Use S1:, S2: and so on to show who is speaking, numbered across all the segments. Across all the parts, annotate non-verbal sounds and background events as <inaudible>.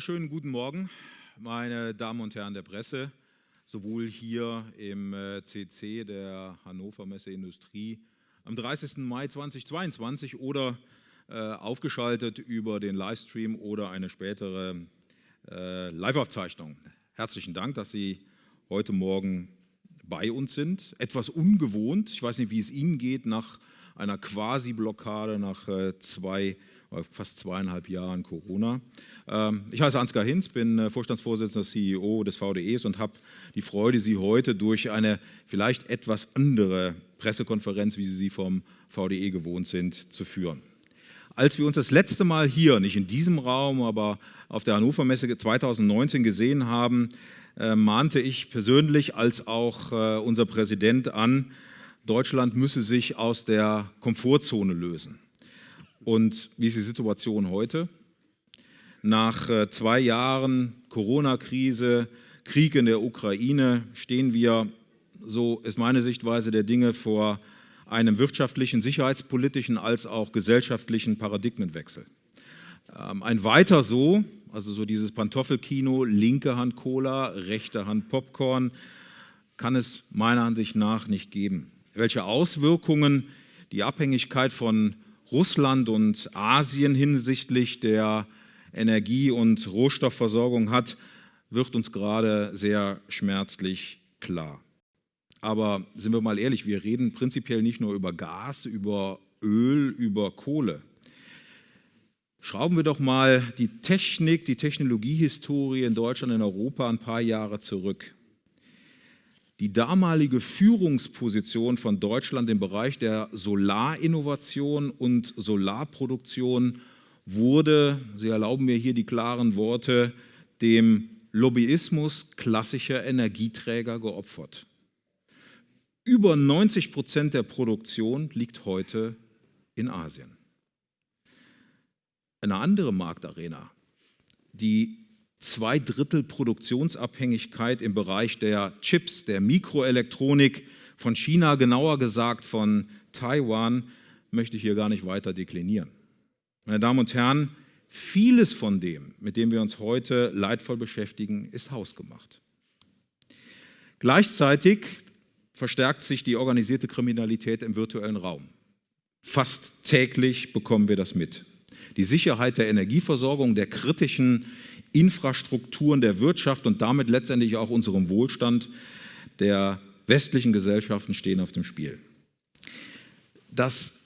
S1: Schönen guten Morgen, meine Damen und Herren der Presse, sowohl hier im CC äh, der Hannover Messe Industrie am 30. Mai 2022 oder äh, aufgeschaltet über den Livestream oder eine spätere äh, Live-Aufzeichnung. Herzlichen Dank, dass Sie heute Morgen bei uns sind. Etwas ungewohnt, ich weiß nicht, wie es Ihnen geht nach einer Quasi-Blockade, nach äh, zwei fast zweieinhalb Jahren Corona. Ähm, ich heiße Ansgar Hinz, bin äh, Vorstandsvorsitzender CEO des VDEs und habe die Freude, Sie heute durch eine vielleicht etwas andere Pressekonferenz, wie Sie sie vom VDE gewohnt sind, zu führen. Als wir uns das letzte Mal hier, nicht in diesem Raum, aber auf der Hannover Messe 2019 gesehen haben, äh, mahnte ich persönlich als auch äh, unser Präsident an, Deutschland müsse sich aus der Komfortzone lösen. Und wie ist die Situation heute? Nach äh, zwei Jahren Corona-Krise, Krieg in der Ukraine stehen wir, so ist meine Sichtweise der Dinge, vor einem wirtschaftlichen, sicherheitspolitischen als auch gesellschaftlichen Paradigmenwechsel. Ähm, ein weiter so, also so dieses Pantoffelkino, linke Hand Cola, rechte Hand Popcorn, kann es meiner Ansicht nach nicht geben. Welche Auswirkungen die Abhängigkeit von Russland und Asien hinsichtlich der Energie- und Rohstoffversorgung hat, wird uns gerade sehr schmerzlich klar. Aber sind wir mal ehrlich, wir reden prinzipiell nicht nur über Gas, über Öl, über Kohle. Schrauben wir doch mal die Technik, die Technologiehistorie in Deutschland, in Europa ein paar Jahre zurück. Die damalige Führungsposition von Deutschland im Bereich der Solarinnovation und Solarproduktion wurde, Sie erlauben mir hier die klaren Worte, dem Lobbyismus klassischer Energieträger geopfert. Über 90 Prozent der Produktion liegt heute in Asien. Eine andere Marktarena, die zwei Drittel Produktionsabhängigkeit im Bereich der Chips, der Mikroelektronik von China, genauer gesagt von Taiwan, möchte ich hier gar nicht weiter deklinieren. Meine Damen und Herren, vieles von dem, mit dem wir uns heute leidvoll beschäftigen, ist hausgemacht. Gleichzeitig verstärkt sich die organisierte Kriminalität im virtuellen Raum. Fast täglich bekommen wir das mit. Die Sicherheit der Energieversorgung, der kritischen Infrastrukturen der Wirtschaft und damit letztendlich auch unserem Wohlstand der westlichen Gesellschaften stehen auf dem Spiel. Das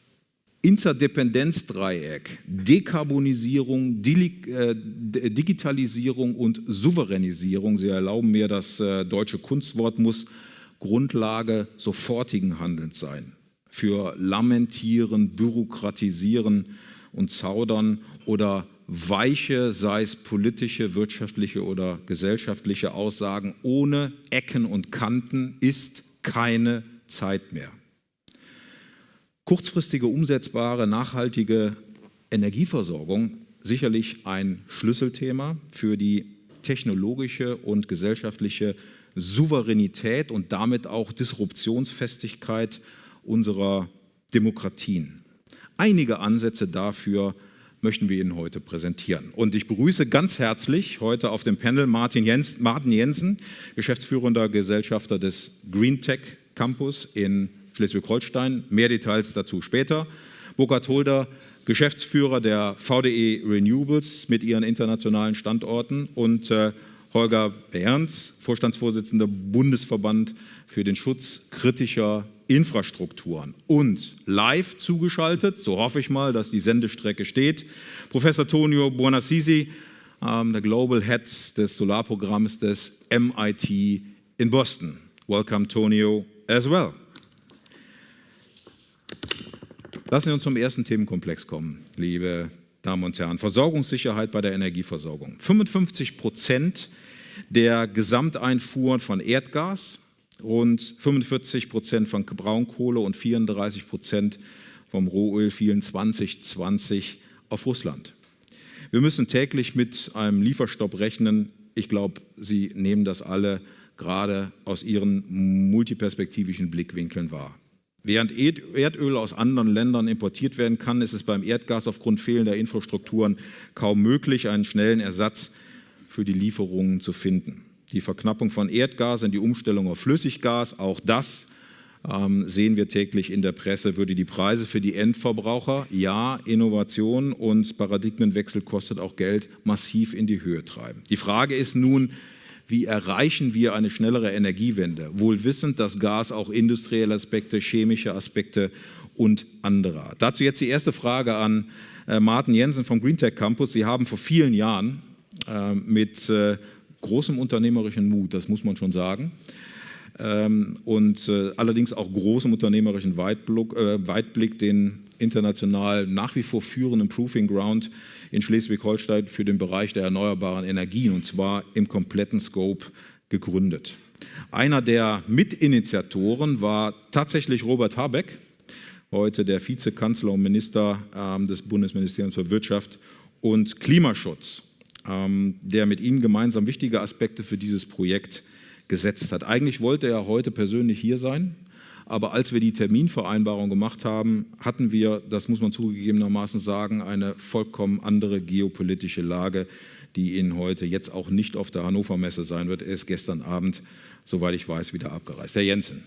S1: Interdependenzdreieck, Dekarbonisierung, äh, Digitalisierung und Souveränisierung, Sie erlauben mir das äh, deutsche Kunstwort, muss Grundlage sofortigen Handelns sein. Für Lamentieren, Bürokratisieren und Zaudern oder weiche, sei es politische, wirtschaftliche oder gesellschaftliche Aussagen ohne Ecken und Kanten ist keine Zeit mehr. Kurzfristige, umsetzbare, nachhaltige Energieversorgung sicherlich ein Schlüsselthema für die technologische und gesellschaftliche Souveränität und damit auch Disruptionsfestigkeit unserer Demokratien. Einige Ansätze dafür möchten wir Ihnen heute präsentieren. Und ich begrüße ganz herzlich heute auf dem Panel Martin, Jens, Martin Jensen, geschäftsführender Gesellschafter des Green Tech Campus in Schleswig-Holstein. Mehr Details dazu später. Burkhard Holder, Geschäftsführer der VDE Renewables mit ihren internationalen Standorten und äh, Holger Behrens, Vorstandsvorsitzender Bundesverband für den Schutz kritischer Infrastrukturen. Und live zugeschaltet, so hoffe ich mal, dass die Sendestrecke steht, Professor Tonio Buonassisi, ähm, der Global Head des Solarprogramms des MIT in Boston. Welcome, Tonio, as well. Lassen Sie uns zum ersten Themenkomplex kommen, liebe Damen und Herren. Versorgungssicherheit bei der Energieversorgung. 55 Prozent der Gesamteinfuhren von Erdgas, rund 45 Prozent von Braunkohle und 34 Prozent vom Rohöl fielen 2020 auf Russland. Wir müssen täglich mit einem Lieferstopp rechnen. Ich glaube, Sie nehmen das alle gerade aus Ihren multiperspektivischen Blickwinkeln wahr. Während Erdöl aus anderen Ländern importiert werden kann, ist es beim Erdgas aufgrund fehlender Infrastrukturen kaum möglich, einen schnellen Ersatz für die Lieferungen zu finden. Die Verknappung von Erdgas und die Umstellung auf Flüssiggas, auch das ähm, sehen wir täglich in der Presse, würde die Preise für die Endverbraucher, ja, Innovation und Paradigmenwechsel kostet auch Geld, massiv in die Höhe treiben. Die Frage ist nun, wie erreichen wir eine schnellere Energiewende, wohl wissend, dass Gas auch industrielle Aspekte, chemische Aspekte und andere hat. Dazu jetzt die erste Frage an äh, Martin Jensen vom GreenTech Campus. Sie haben vor vielen Jahren mit äh, großem unternehmerischen Mut, das muss man schon sagen, ähm, und äh, allerdings auch großem unternehmerischen Weitblick, äh, Weitblick den international nach wie vor führenden Proving Ground in Schleswig-Holstein für den Bereich der erneuerbaren Energien und zwar im kompletten Scope gegründet. Einer der Mitinitiatoren war tatsächlich Robert Habeck, heute der Vizekanzler und Minister ähm, des Bundesministeriums für Wirtschaft und Klimaschutz, ähm, der mit Ihnen gemeinsam wichtige Aspekte für dieses Projekt gesetzt hat. Eigentlich wollte er heute persönlich hier sein, aber als wir die Terminvereinbarung gemacht haben, hatten wir, das muss man zugegebenermaßen sagen, eine vollkommen andere geopolitische Lage, die Ihnen heute jetzt auch nicht auf der Hannover Messe sein wird. Er ist gestern Abend, soweit ich weiß, wieder abgereist. Herr Jensen,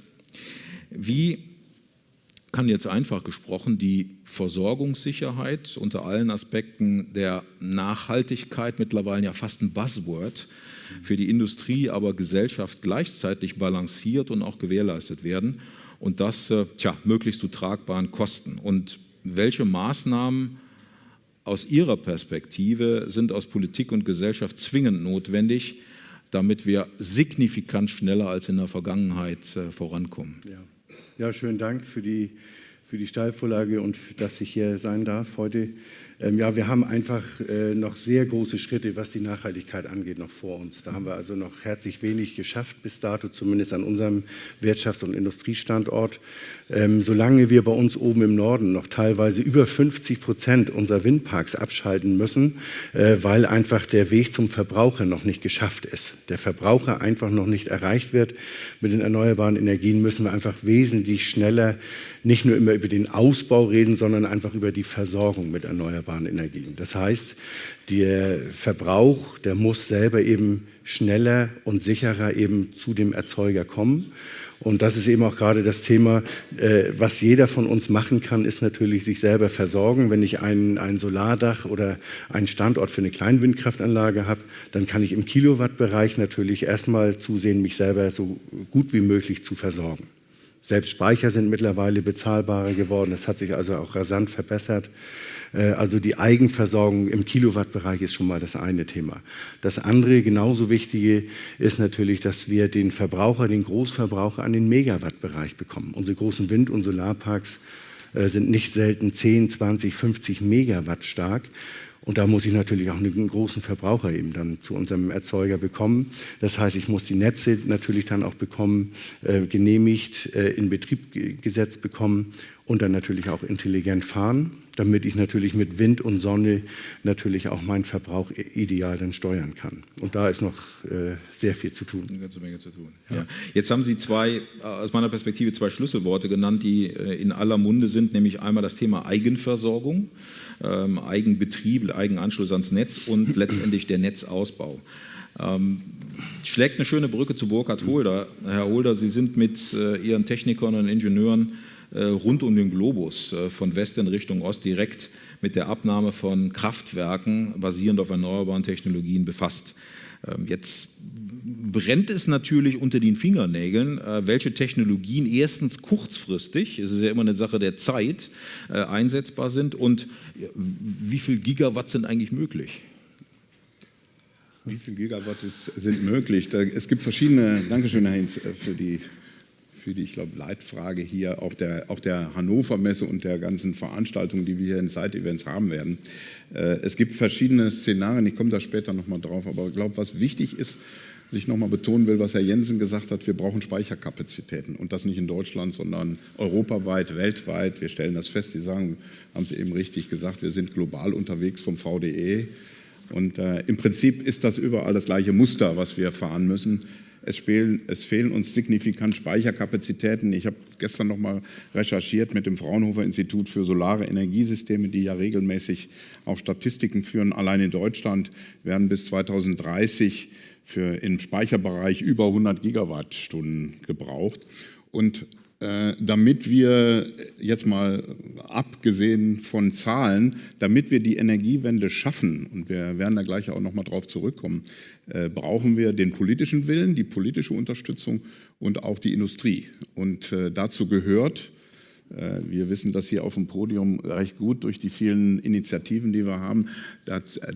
S1: wie kann jetzt einfach gesprochen die Versorgungssicherheit unter allen Aspekten der Nachhaltigkeit, mittlerweile ja fast ein Buzzword, für die Industrie, aber Gesellschaft gleichzeitig balanciert und auch gewährleistet werden und das äh, tja, möglichst zu tragbaren Kosten. Und welche Maßnahmen aus Ihrer Perspektive sind aus Politik und Gesellschaft zwingend notwendig, damit wir signifikant schneller als in der Vergangenheit äh, vorankommen?
S2: Ja. Ja, schönen Dank für die, für die Steilvorlage und dass ich hier sein darf heute. Ähm, ja, wir haben einfach äh, noch sehr große Schritte, was die Nachhaltigkeit angeht, noch vor uns. Da haben wir also noch herzlich wenig geschafft bis dato, zumindest an unserem Wirtschafts- und Industriestandort. Ähm, solange wir bei uns oben im Norden noch teilweise über 50 Prozent unserer Windparks abschalten müssen, äh, weil einfach der Weg zum Verbraucher noch nicht geschafft ist, der Verbraucher einfach noch nicht erreicht wird mit den erneuerbaren Energien, müssen wir einfach wesentlich schneller nicht nur immer über den Ausbau reden, sondern einfach über die Versorgung mit erneuerbaren Energien. Das heißt, der Verbrauch, der muss selber eben schneller und sicherer eben zu dem Erzeuger kommen. Und das ist eben auch gerade das Thema, äh, was jeder von uns machen kann, ist natürlich sich selber versorgen. Wenn ich ein, ein Solardach oder einen Standort für eine Kleinwindkraftanlage habe, dann kann ich im Kilowattbereich natürlich erstmal zusehen, mich selber so gut wie möglich zu versorgen. Selbst Speicher sind mittlerweile bezahlbarer geworden. Das hat sich also auch rasant verbessert. Äh, also die Eigenversorgung im Kilowattbereich ist schon mal das eine Thema. Das andere, genauso wichtige, ist natürlich, dass wir den Verbraucher, den Großverbraucher an den Megawattbereich bekommen. Unsere großen Wind- und Solarparks äh, sind nicht selten 10, 20, 50 Megawatt stark. Und da muss ich natürlich auch einen großen Verbraucher eben dann zu unserem Erzeuger bekommen. Das heißt, ich muss die Netze natürlich dann auch bekommen, äh, genehmigt, äh, in Betrieb gesetzt bekommen und dann natürlich auch intelligent fahren damit ich natürlich mit Wind und Sonne natürlich auch meinen Verbrauch ideal dann steuern kann. Und da ist noch äh, sehr viel zu tun.
S1: Eine ganze Menge zu tun. Ja. Jetzt haben Sie zwei, äh, aus meiner Perspektive zwei Schlüsselworte genannt, die äh, in aller Munde sind, nämlich einmal das Thema Eigenversorgung, ähm, Eigenbetrieb, Eigenanschluss ans Netz und <clears throat> letztendlich der Netzausbau. Ähm, schlägt eine schöne Brücke zu Burkhard Holder. Herr Holder, Sie sind mit äh, Ihren Technikern und Ingenieuren rund um den Globus, äh, von West in Richtung Ost, direkt mit der Abnahme von Kraftwerken basierend auf erneuerbaren Technologien befasst. Ähm, jetzt brennt es natürlich unter den Fingernägeln, äh, welche Technologien erstens kurzfristig, es ist ja immer eine Sache der Zeit, einsetzbar sind und wie viel Gigawatt sind eigentlich möglich?
S3: Wie viel Gigawatt sind möglich? Es gibt verschiedene, Dankeschön Heinz für die für die, ich glaube, Leitfrage hier auch der, auch der Hannover Messe und der ganzen Veranstaltungen, die wir hier in Side-Events haben werden. Äh, es gibt verschiedene Szenarien, ich komme da später nochmal drauf, aber ich glaube, was wichtig ist, was ich nochmal betonen will, was Herr Jensen gesagt hat, wir brauchen Speicherkapazitäten und das nicht in Deutschland, sondern europaweit, weltweit. Wir stellen das fest, Sie sagen, haben Sie eben richtig gesagt, wir sind global unterwegs vom VDE und äh, im Prinzip ist das überall das gleiche Muster, was wir fahren müssen. Es fehlen, es fehlen uns signifikant Speicherkapazitäten. Ich habe gestern noch mal recherchiert mit dem Fraunhofer Institut für Solare Energiesysteme, die ja regelmäßig auch Statistiken führen. Allein in Deutschland werden bis 2030 für im Speicherbereich über 100 Gigawattstunden gebraucht. Und damit wir jetzt mal abgesehen von Zahlen, damit wir die Energiewende schaffen, und wir werden da gleich auch noch mal drauf zurückkommen, äh, brauchen wir den politischen Willen, die politische Unterstützung und auch die Industrie. Und äh, dazu gehört, wir wissen das hier auf dem Podium recht gut durch die vielen Initiativen, die wir haben.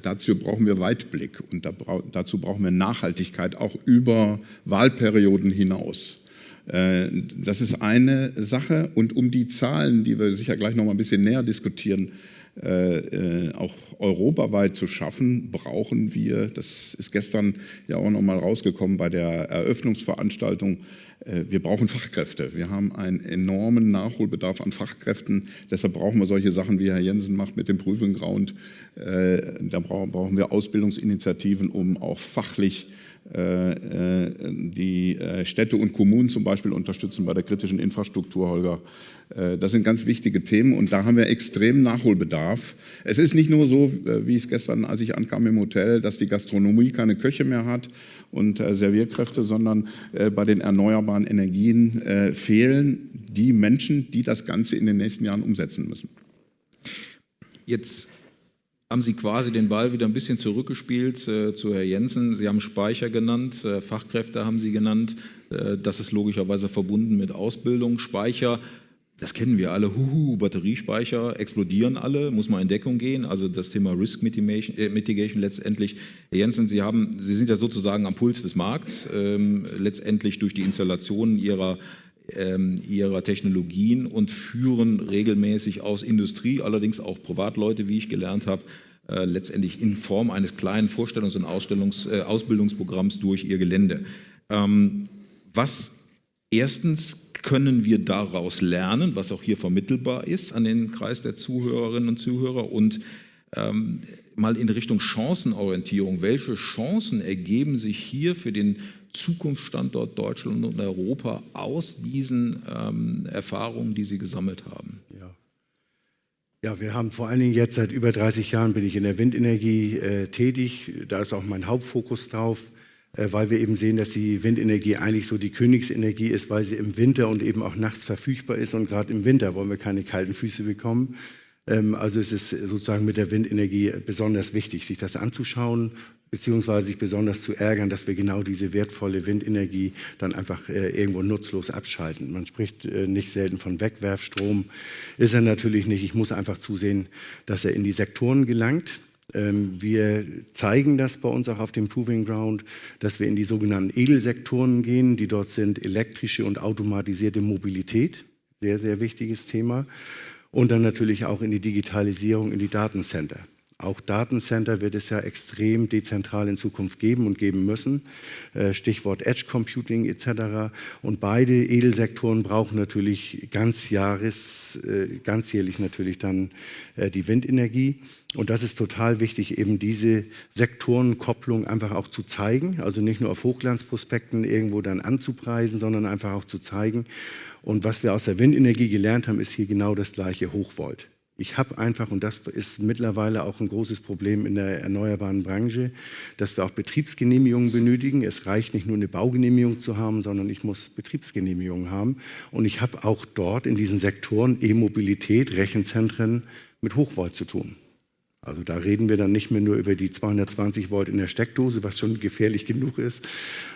S3: dazu brauchen wir Weitblick und dazu brauchen wir Nachhaltigkeit auch über Wahlperioden hinaus. Äh, das ist eine Sache. Und um die Zahlen, die wir sicher gleich noch mal ein bisschen näher diskutieren, äh, äh, auch europaweit zu schaffen, brauchen wir, das ist gestern ja auch noch mal rausgekommen bei der Eröffnungsveranstaltung, wir brauchen Fachkräfte. Wir haben einen enormen Nachholbedarf an Fachkräften. Deshalb brauchen wir solche Sachen, wie Herr Jensen macht mit dem Proving Ground. Da brauchen wir Ausbildungsinitiativen, um auch fachlich die äh, Städte und Kommunen zum Beispiel unterstützen bei der kritischen Infrastruktur, Holger. Das sind ganz wichtige Themen und da haben wir extrem Nachholbedarf. Es ist nicht nur so, wie es gestern, als ich ankam im Hotel, dass die Gastronomie keine Köche mehr hat und Servierkräfte, sondern bei den erneuerbaren Energien fehlen die Menschen, die das Ganze in den nächsten Jahren umsetzen müssen.
S1: Jetzt haben Sie quasi den Ball wieder ein bisschen zurückgespielt äh, zu Herr Jensen. Sie haben Speicher genannt, äh, Fachkräfte haben Sie genannt. Äh, das ist logischerweise verbunden mit Ausbildung. Speicher, das kennen wir alle, huhu, Batteriespeicher explodieren alle, muss man in Deckung gehen. Also das Thema Risk Mitigation, äh, Mitigation letztendlich. Herr Jensen, Sie, haben, Sie sind ja sozusagen am Puls des Markts, ähm, letztendlich durch die Installation Ihrer ihrer Technologien und führen regelmäßig aus Industrie, allerdings auch Privatleute, wie ich gelernt habe, äh, letztendlich in Form eines kleinen Vorstellungs- und Ausstellungs-, äh, Ausbildungsprogramms durch ihr Gelände. Ähm, was erstens können wir daraus lernen, was auch hier vermittelbar ist an den Kreis der Zuhörerinnen und Zuhörer und ähm, mal in Richtung Chancenorientierung. Welche Chancen ergeben sich hier für den Zukunftsstandort Deutschland und Europa aus diesen ähm, Erfahrungen, die Sie gesammelt haben?
S2: Ja. ja, wir haben vor allen Dingen jetzt seit über 30 Jahren bin ich in der Windenergie äh, tätig. Da ist auch mein Hauptfokus drauf, äh, weil wir eben sehen, dass die Windenergie eigentlich so die Königsenergie ist, weil sie im Winter und eben auch nachts verfügbar ist. Und gerade im Winter wollen wir keine kalten Füße bekommen. Ähm, also es ist sozusagen mit der Windenergie besonders wichtig, sich das anzuschauen, beziehungsweise sich besonders zu ärgern, dass wir genau diese wertvolle Windenergie dann einfach äh, irgendwo nutzlos abschalten. Man spricht äh, nicht selten von Wegwerfstrom, ist er natürlich nicht. Ich muss einfach zusehen, dass er in die Sektoren gelangt. Ähm, wir zeigen das bei uns auch auf dem Proving Ground, dass wir in die sogenannten Edelsektoren gehen, die dort sind elektrische und automatisierte Mobilität, sehr, sehr wichtiges Thema. Und dann natürlich auch in die Digitalisierung, in die Datencenter. Auch Datencenter wird es ja extrem dezentral in Zukunft geben und geben müssen. Äh, Stichwort Edge Computing etc. Und beide Edelsektoren brauchen natürlich ganzjahres, äh, ganzjährlich natürlich dann äh, die Windenergie. Und das ist total wichtig, eben diese Sektorenkopplung einfach auch zu zeigen. Also nicht nur auf Hochglanzprospekten irgendwo dann anzupreisen, sondern einfach auch zu zeigen. Und was wir aus der Windenergie gelernt haben, ist hier genau das gleiche Hochvolt. Ich habe einfach, und das ist mittlerweile auch ein großes Problem in der erneuerbaren Branche, dass wir auch Betriebsgenehmigungen benötigen. Es reicht nicht nur eine Baugenehmigung zu haben, sondern ich muss Betriebsgenehmigungen haben. Und ich habe auch dort in diesen Sektoren E-Mobilität, Rechenzentren mit Hochvolt zu tun. Also da reden wir dann nicht mehr nur über die 220 Volt in der Steckdose, was schon gefährlich genug ist,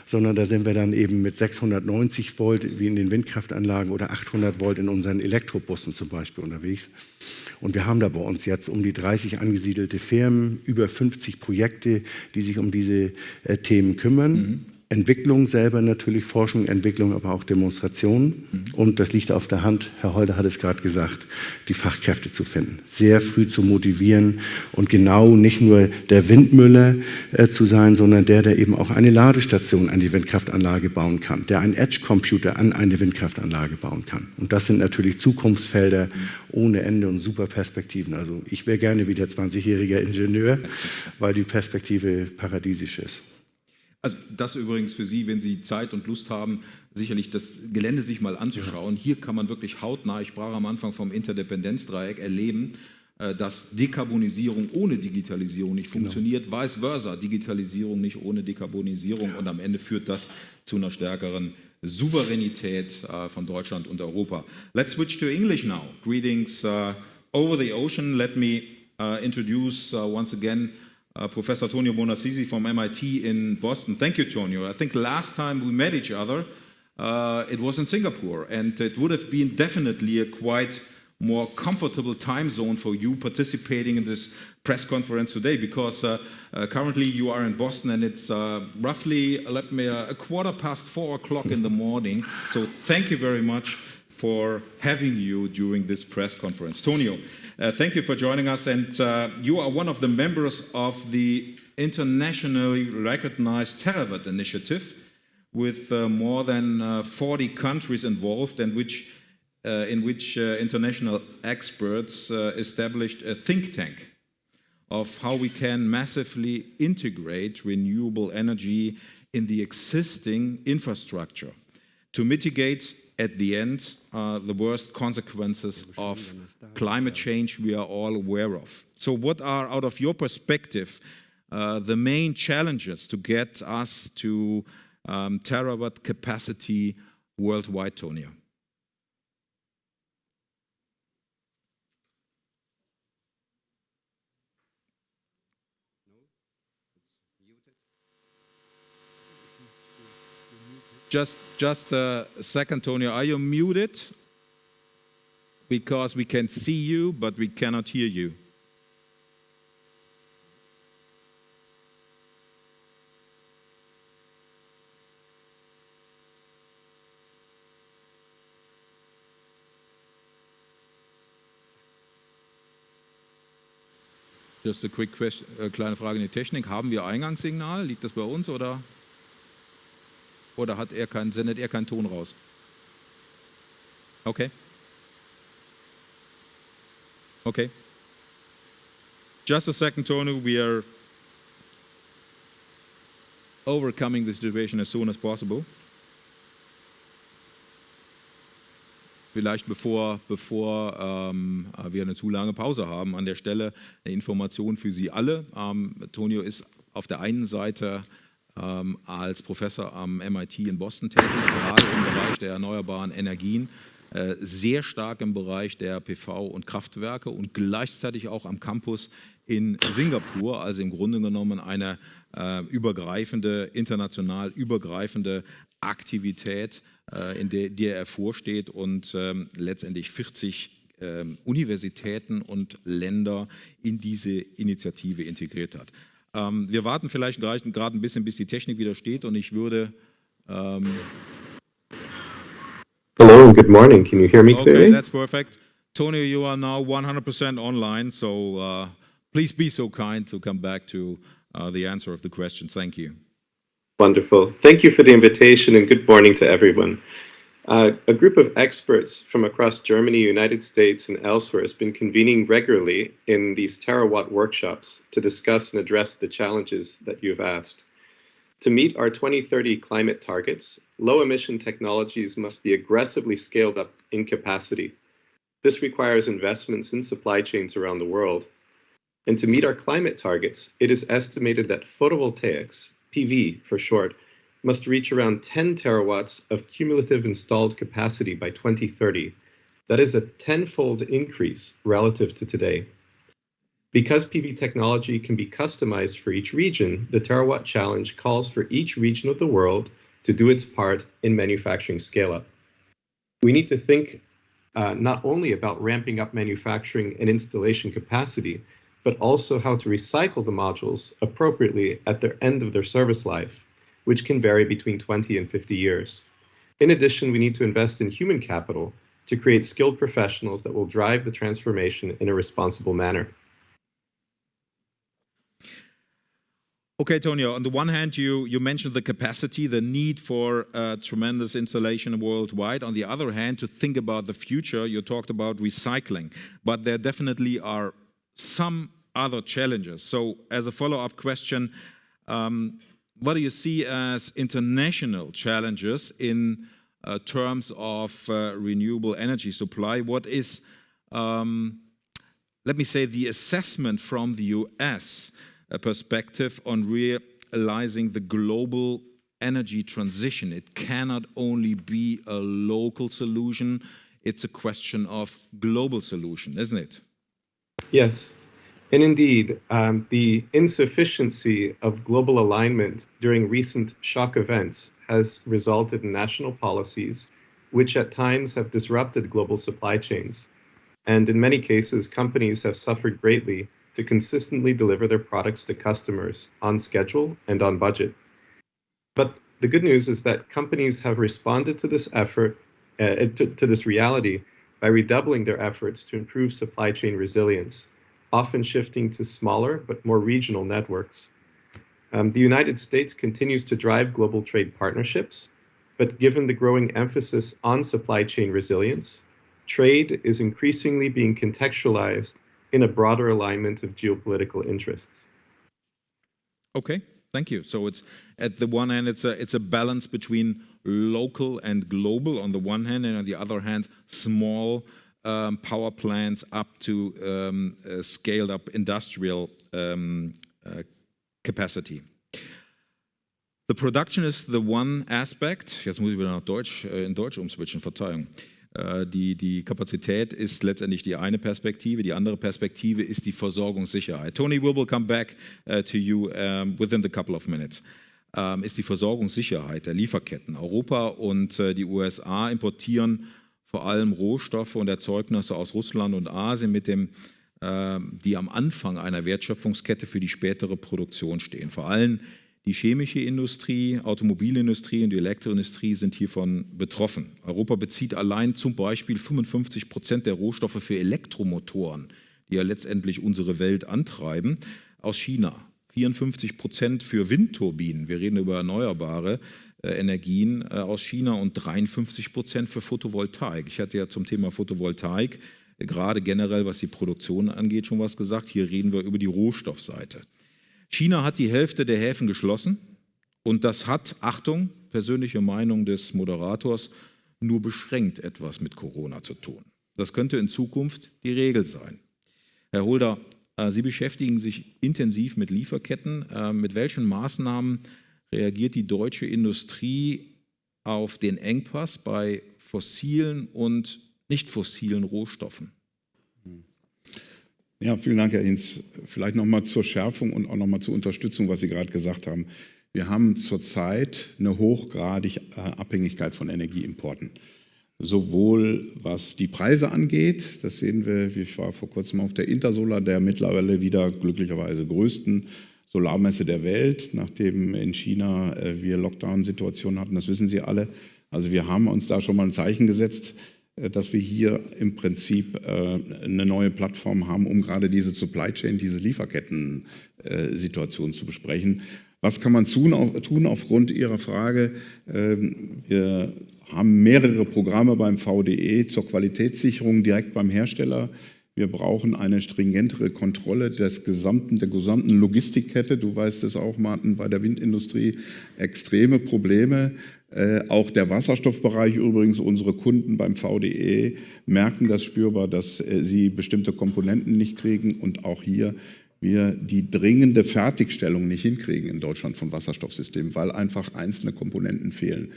S2: sondern da sind wir dann eben mit 690 Volt wie in den Windkraftanlagen oder 800 Volt in unseren Elektrobussen zum Beispiel unterwegs. Und wir haben da bei uns jetzt um die 30 angesiedelte Firmen, über 50 Projekte, die sich um diese äh, Themen kümmern. Mhm. Entwicklung selber natürlich, Forschung, Entwicklung, aber auch Demonstrationen. Mhm. Und das liegt auf der Hand, Herr Holder hat es gerade gesagt, die Fachkräfte zu finden. Sehr früh zu motivieren und genau nicht nur der Windmüller äh, zu sein, sondern der, der eben auch eine Ladestation an die Windkraftanlage bauen kann, der einen Edge-Computer an eine Windkraftanlage bauen kann. Und das sind natürlich Zukunftsfelder ohne Ende und super Perspektiven. Also ich wäre gerne wieder 20-jähriger Ingenieur, weil die Perspektive paradiesisch ist.
S1: Also das übrigens für Sie, wenn Sie Zeit und Lust haben, sicherlich das Gelände sich mal anzuschauen. Hier kann man wirklich hautnah, ich sprach am Anfang vom Interdependenzdreieck, erleben, äh, dass Dekarbonisierung ohne Digitalisierung nicht genau. funktioniert, genau. vice versa, Digitalisierung nicht ohne Dekarbonisierung und am Ende führt das zu einer stärkeren Souveränität uh, von Deutschland und Europa. Let's switch to English now. Greetings uh, over the ocean. Let me uh, introduce once again Professor Tonio Bonassisi from MIT in Boston. Thank you, Tonio. I think last time we met each other, it was in Singapore, and it would have been definitely a quite more comfortable time zone for you participating in this press conference today because uh, uh, currently you are in Boston and it's uh, roughly let me uh, a quarter past four o'clock in the morning so thank you very much for having you during this press conference Tonio uh, thank you for joining us and uh, you are one of the members of the internationally recognized Terawatt initiative with more than 40 countries involved and which uh, in which uh, international experts uh, established a think tank of how we can massively integrate renewable energy in the existing infrastructure to mitigate at the end uh, the worst consequences of climate change we are all aware of. So what are, out of your perspective, uh, the main challenges to get us to um, terawatt capacity worldwide, Tonia? Just, just a second, Tony. Are you muted? Because we can see you, but we cannot hear you. Just a quick question, äh, kleine Frage in die Technik. Haben wir Eingangssignal? Liegt das bei uns oder? Oder hat er keinen, sendet er keinen Ton raus? Okay. Okay. Just a second, Tony. We are overcoming the situation as soon as possible. Vielleicht bevor, bevor ähm, wir eine zu lange Pause haben, an der Stelle eine Information für Sie alle. Ähm, Tonio ist auf der einen Seite ähm, als Professor am MIT in Boston tätig, gerade im Bereich der erneuerbaren Energien, äh, sehr stark im Bereich der PV und Kraftwerke und gleichzeitig auch am Campus in Singapur, also im Grunde genommen eine äh, übergreifende, international übergreifende Aktivität, äh, in der, der er vorsteht und ähm, letztendlich 40 ähm, Universitäten und Länder in diese Initiative integriert hat. Ähm, wir warten vielleicht gerade ein bisschen, bis die Technik wieder steht und ich würde... Ähm
S4: Hello, good morning. Can you hear me
S1: clearly? Okay, that's perfect. Tony, you are now 100% online, so uh, please be so kind to come back to uh, the answer of the question. Thank you.
S4: Wonderful. Thank you for the invitation and good morning to everyone. Uh, a group of experts from across Germany, United States, and elsewhere has been convening regularly in these terawatt workshops to discuss and address the challenges that you've asked. To meet our 2030 climate targets, low emission technologies must be aggressively scaled up in capacity. This requires investments in supply chains around the world. And to meet our climate targets, it is estimated that photovoltaics, PV for short, must reach around 10 terawatts of cumulative installed capacity by 2030. That is a tenfold increase relative to today. Because PV technology can be customized for each region, the Terawatt Challenge calls for each region of the world to do its part in manufacturing scale up. We need to think uh, not only about ramping up manufacturing and installation capacity, but also how to recycle the modules appropriately at their end of their service life which can vary between 20 and 50 years. In addition, we need to invest in human capital to create skilled professionals that will drive the transformation in a responsible manner.
S1: Okay, Tonio, on the one hand, you, you mentioned the capacity, the need for uh, tremendous installation worldwide. On the other hand, to think about the future, you talked about recycling, but there definitely are some other challenges. So as a follow-up question, um, what do you see as international challenges in uh, terms of uh, renewable energy supply? What is, um, let me say, the assessment from the US uh, perspective on realizing the global energy transition? It cannot only be a local solution, it's a question of global solution, isn't it?
S4: Yes. And indeed, um, the insufficiency of global alignment during recent shock events has resulted in national policies which at times have disrupted global supply chains. And in many cases, companies have suffered greatly to consistently deliver their products to customers on schedule and on budget. But the good news is that companies have responded to this effort, uh, to, to this reality, by redoubling their efforts to improve supply chain resilience often shifting to smaller but more regional networks. Um, the United States continues to drive global trade partnerships, but given the growing emphasis on supply chain resilience, trade is increasingly being contextualized in a broader alignment of geopolitical interests.
S1: Okay, thank you. So it's at the one hand, it's a it's a balance between local and global on the one hand, and on the other hand, small um, power plants up to um, uh, scaled up industrial um, uh, capacity. The production is the one aspect, jetzt muss ich wieder nach Deutsch, äh, in Deutsch umswitchen, Verzeihung. Äh, die, die Kapazität ist letztendlich die eine Perspektive, die andere Perspektive ist die Versorgungssicherheit. Tony, we will come back uh, to you um, within a couple of minutes. Um, ist die Versorgungssicherheit der Lieferketten. Europa und die USA importieren vor allem Rohstoffe und Erzeugnisse aus Russland und Asien, mit dem, äh, die am Anfang einer Wertschöpfungskette für die spätere Produktion stehen. Vor allem die chemische Industrie, Automobilindustrie und die Elektroindustrie sind hiervon betroffen. Europa bezieht allein zum Beispiel 55 Prozent der Rohstoffe für Elektromotoren, die ja letztendlich unsere Welt antreiben, aus China. 54 Prozent für Windturbinen, wir reden über Erneuerbare, äh, Energien äh, aus China und 53 Prozent für Photovoltaik. Ich hatte ja zum Thema Photovoltaik äh, gerade generell, was die Produktion angeht, schon was gesagt. Hier reden wir über die Rohstoffseite. China hat die Hälfte der Häfen geschlossen und das hat, Achtung, persönliche Meinung des Moderators, nur beschränkt etwas mit Corona zu tun. Das könnte in Zukunft die Regel sein. Herr Holder, Sie beschäftigen sich intensiv mit Lieferketten. Mit welchen Maßnahmen reagiert die deutsche Industrie auf den Engpass bei fossilen und nicht fossilen Rohstoffen?
S3: Ja, vielen Dank, Herr Hinz. Vielleicht nochmal zur Schärfung und auch nochmal zur Unterstützung, was Sie gerade gesagt haben. Wir haben zurzeit eine hochgradige äh, Abhängigkeit von Energieimporten. Sowohl was die Preise angeht, das sehen wir, ich war vor kurzem auf der Intersolar, der mittlerweile wieder glücklicherweise größten Solarmesse der Welt, nachdem in China äh, wir Lockdown-Situationen hatten, das wissen Sie alle. Also wir haben uns da schon mal ein Zeichen gesetzt, äh, dass wir hier im Prinzip äh, eine neue Plattform haben, um gerade diese Supply Chain, diese Lieferketten-Situation zu besprechen. Was kann man tun aufgrund Ihrer Frage? Ähm, wir haben mehrere Programme beim VDE zur Qualitätssicherung direkt beim Hersteller wir brauchen eine stringentere Kontrolle des gesamten, der gesamten Logistikkette. Du weißt es auch, Martin, bei der Windindustrie extreme Probleme. Äh, auch der Wasserstoffbereich übrigens, unsere Kunden beim VDE merken das spürbar, dass äh, sie bestimmte Komponenten nicht kriegen und auch hier wir die dringende Fertigstellung nicht hinkriegen in Deutschland von Wasserstoffsystemen, weil einfach einzelne Komponenten fehlen.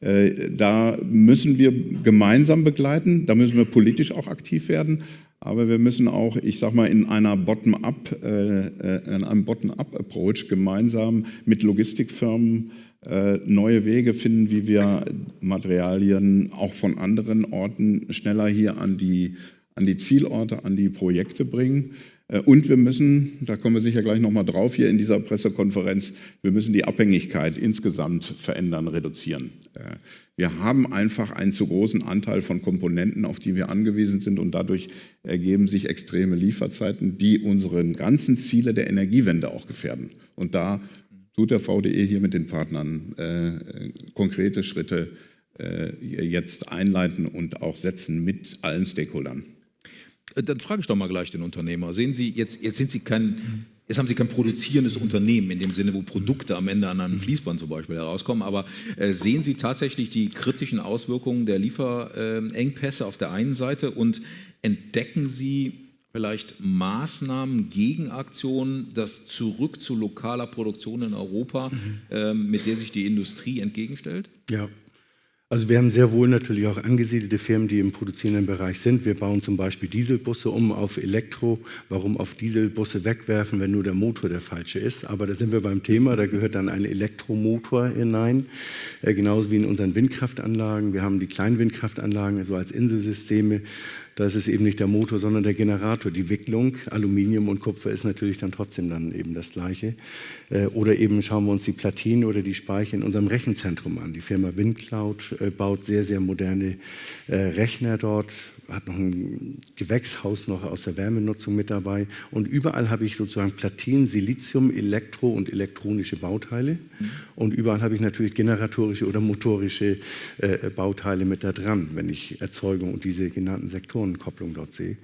S3: Äh, da müssen wir gemeinsam begleiten, da müssen wir politisch auch aktiv werden, aber wir müssen auch, ich sage mal, in einer Bottom-up, äh, äh, in einem Bottom-up-Approach gemeinsam mit Logistikfirmen neue Wege finden, wie wir Materialien auch von anderen Orten schneller hier an die, an die Zielorte, an die Projekte bringen. Äh, und wir müssen, da kommen wir sicher gleich nochmal drauf hier in dieser Pressekonferenz, wir müssen die Abhängigkeit insgesamt verändern, reduzieren. Äh, wir haben einfach einen zu großen Anteil von Komponenten, auf die wir angewiesen sind und dadurch ergeben sich extreme Lieferzeiten, die unsere ganzen Ziele der Energiewende auch gefährden. Und da tut der VDE hier mit den Partnern äh, konkrete Schritte äh, jetzt einleiten und auch setzen mit allen Stakeholdern.
S1: Äh, dann frage ich doch mal gleich den Unternehmer. Sehen Sie, jetzt, jetzt sind Sie kein Jetzt haben Sie kein produzierendes Unternehmen in dem Sinne, wo Produkte am Ende an einem Fließband zum Beispiel herauskommen, aber äh, sehen Sie tatsächlich die kritischen Auswirkungen der Lieferengpässe auf der einen Seite und entdecken Sie vielleicht Maßnahmen, Gegenaktionen, das zurück zu lokaler Produktion in Europa, mhm. äh, mit der sich die Industrie entgegenstellt?
S2: Ja, also wir haben sehr wohl natürlich auch angesiedelte Firmen, die im produzierenden Bereich sind. Wir bauen zum Beispiel Dieselbusse um auf Elektro. Warum auf Dieselbusse wegwerfen, wenn nur der Motor der falsche ist? Aber da sind wir beim Thema, da gehört dann ein Elektromotor hinein, äh, genauso wie in unseren Windkraftanlagen. Wir haben die kleinen Windkraftanlagen, also als Inselsysteme. Da ist es eben nicht der Motor, sondern der Generator. Die Wicklung, Aluminium und Kupfer ist natürlich dann trotzdem dann eben das Gleiche. Äh, oder eben schauen wir uns die Platinen oder die Speicher in unserem Rechenzentrum an. Die Firma WindCloud äh, baut sehr, sehr moderne äh, Rechner dort, hat noch ein Gewächshaus noch aus der Wärmenutzung mit dabei. Und überall habe ich sozusagen Platinen, Silizium, Elektro- und elektronische Bauteile. Und überall habe ich natürlich generatorische oder motorische Bauteile mit da dran, wenn ich Erzeugung und diese genannten Sektoren Kopplung dort sehe.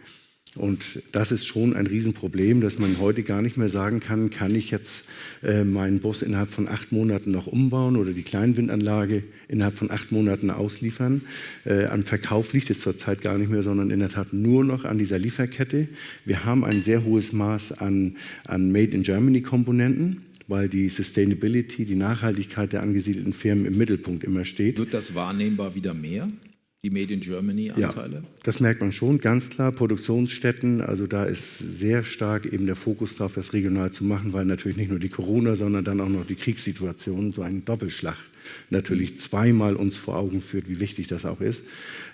S2: Und das ist schon ein Riesenproblem, dass man heute gar nicht mehr sagen kann, kann ich jetzt äh, meinen Bus innerhalb von acht Monaten noch umbauen oder die Kleinwindanlage innerhalb von acht Monaten ausliefern. Äh, an Verkauf liegt es zurzeit gar nicht mehr, sondern in der Tat nur noch an dieser Lieferkette. Wir haben ein sehr hohes Maß an, an Made in Germany Komponenten weil die Sustainability, die Nachhaltigkeit der angesiedelten Firmen im Mittelpunkt immer steht.
S1: Wird das wahrnehmbar wieder mehr? Die Made in Germany Anteile?
S2: Ja, das merkt man schon, ganz klar. Produktionsstätten, also da ist sehr stark eben der Fokus darauf, das regional zu machen, weil natürlich nicht nur die Corona, sondern dann auch noch die Kriegssituation so einen Doppelschlag natürlich zweimal uns vor Augen führt, wie wichtig das auch ist.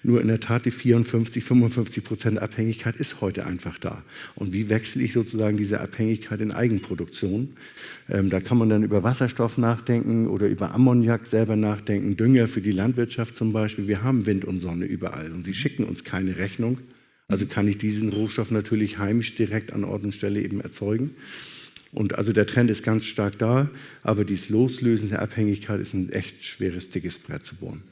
S2: Nur in der Tat die 54, 55 Prozent Abhängigkeit ist heute einfach da. Und wie wechsle ich sozusagen diese Abhängigkeit in Eigenproduktion? Ähm, da kann man dann über Wasserstoff nachdenken oder über Ammoniak selber nachdenken, Dünger für die Landwirtschaft zum Beispiel. Wir haben Wind und Sonne überall und sie schicken uns keine Rechnung. Also kann ich diesen Rohstoff natürlich heimisch direkt an Ort und Stelle eben erzeugen. Und also der Trend ist ganz stark da, aber dieses Loslösen der Abhängigkeit ist ein echt schweres, dickes Brett zu bohren.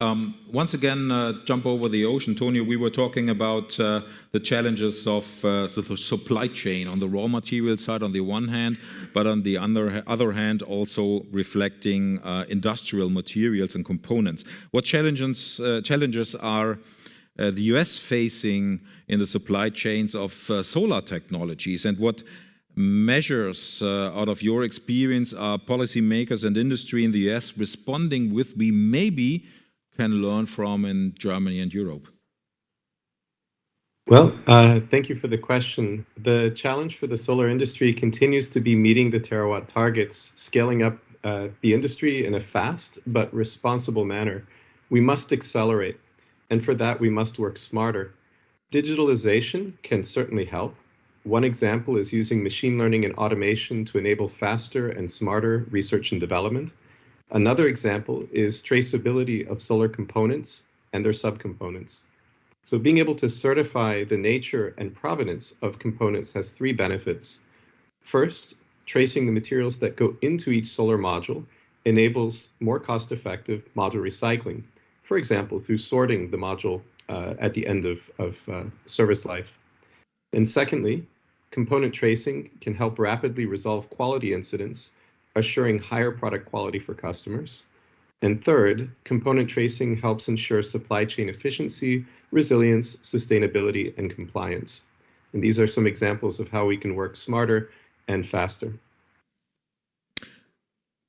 S1: Um, once again, uh, jump over the ocean. Tonio, we were talking about uh, the challenges of uh, the supply chain on the raw material side on the one hand, but on the other, other hand also reflecting uh, industrial materials and components. What challenges, uh, challenges are uh, the US facing in the supply chains of solar technologies and what measures uh, out of your experience are policymakers and industry in the US responding with we maybe can learn from in Germany and Europe?
S4: Well, uh, thank you for the question. The challenge for the solar industry continues to be meeting the terawatt targets, scaling up uh, the industry in a fast but responsible manner. We must accelerate, and for that we must work smarter. Digitalization can certainly help, one example is using machine learning and automation to enable faster and smarter research and development. Another example is traceability of solar components and their subcomponents. So being able to certify the nature and provenance of components has three benefits. First, tracing the materials that go into each solar module enables more cost-effective module recycling, for example, through sorting the module uh, at the end of, of uh, service life. And secondly, Component tracing can help rapidly resolve quality incidents, assuring higher product quality for customers. And third, component tracing helps ensure supply chain efficiency, resilience, sustainability, and compliance. And these are some examples of how we can work smarter and faster.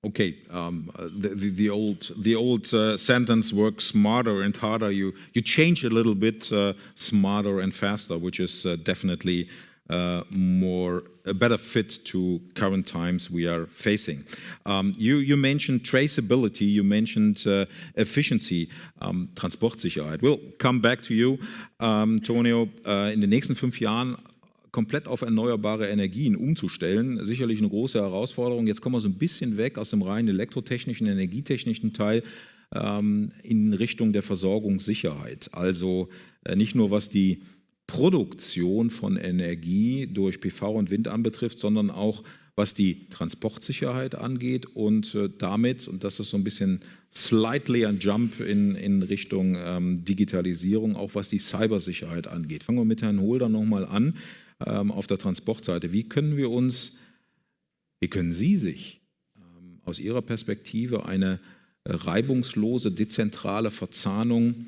S1: Okay, um, the, the, the, old the old uh, sentence "work smarter and harder." You you change a little bit, uh, smarter and faster, which is uh, definitely uh, more a better fit to current times we are facing. Um, you, you, mentioned traceability, you mentioned uh, efficiency, um, Transportsicherheit. We'll come back to you, um, Tonio, uh, in den nächsten fünf Jahren komplett auf erneuerbare Energien umzustellen. Sicherlich eine große Herausforderung. Jetzt kommen wir so ein bisschen weg aus dem rein elektrotechnischen, energietechnischen Teil ähm, in Richtung der Versorgungssicherheit. Also äh, nicht nur was die Produktion von Energie durch PV und Wind anbetrifft, sondern auch was die Transportsicherheit angeht und äh, damit, und das ist so ein bisschen slightly ein Jump in, in Richtung ähm, Digitalisierung, auch was die Cybersicherheit angeht. Fangen wir mit Herrn Holder nochmal an. ähm, auf der Transportseite. Wie können wir uns, wie können Sie sich ähm, aus Ihrer Perspektive eine reibungslose, dezentrale Verzahnung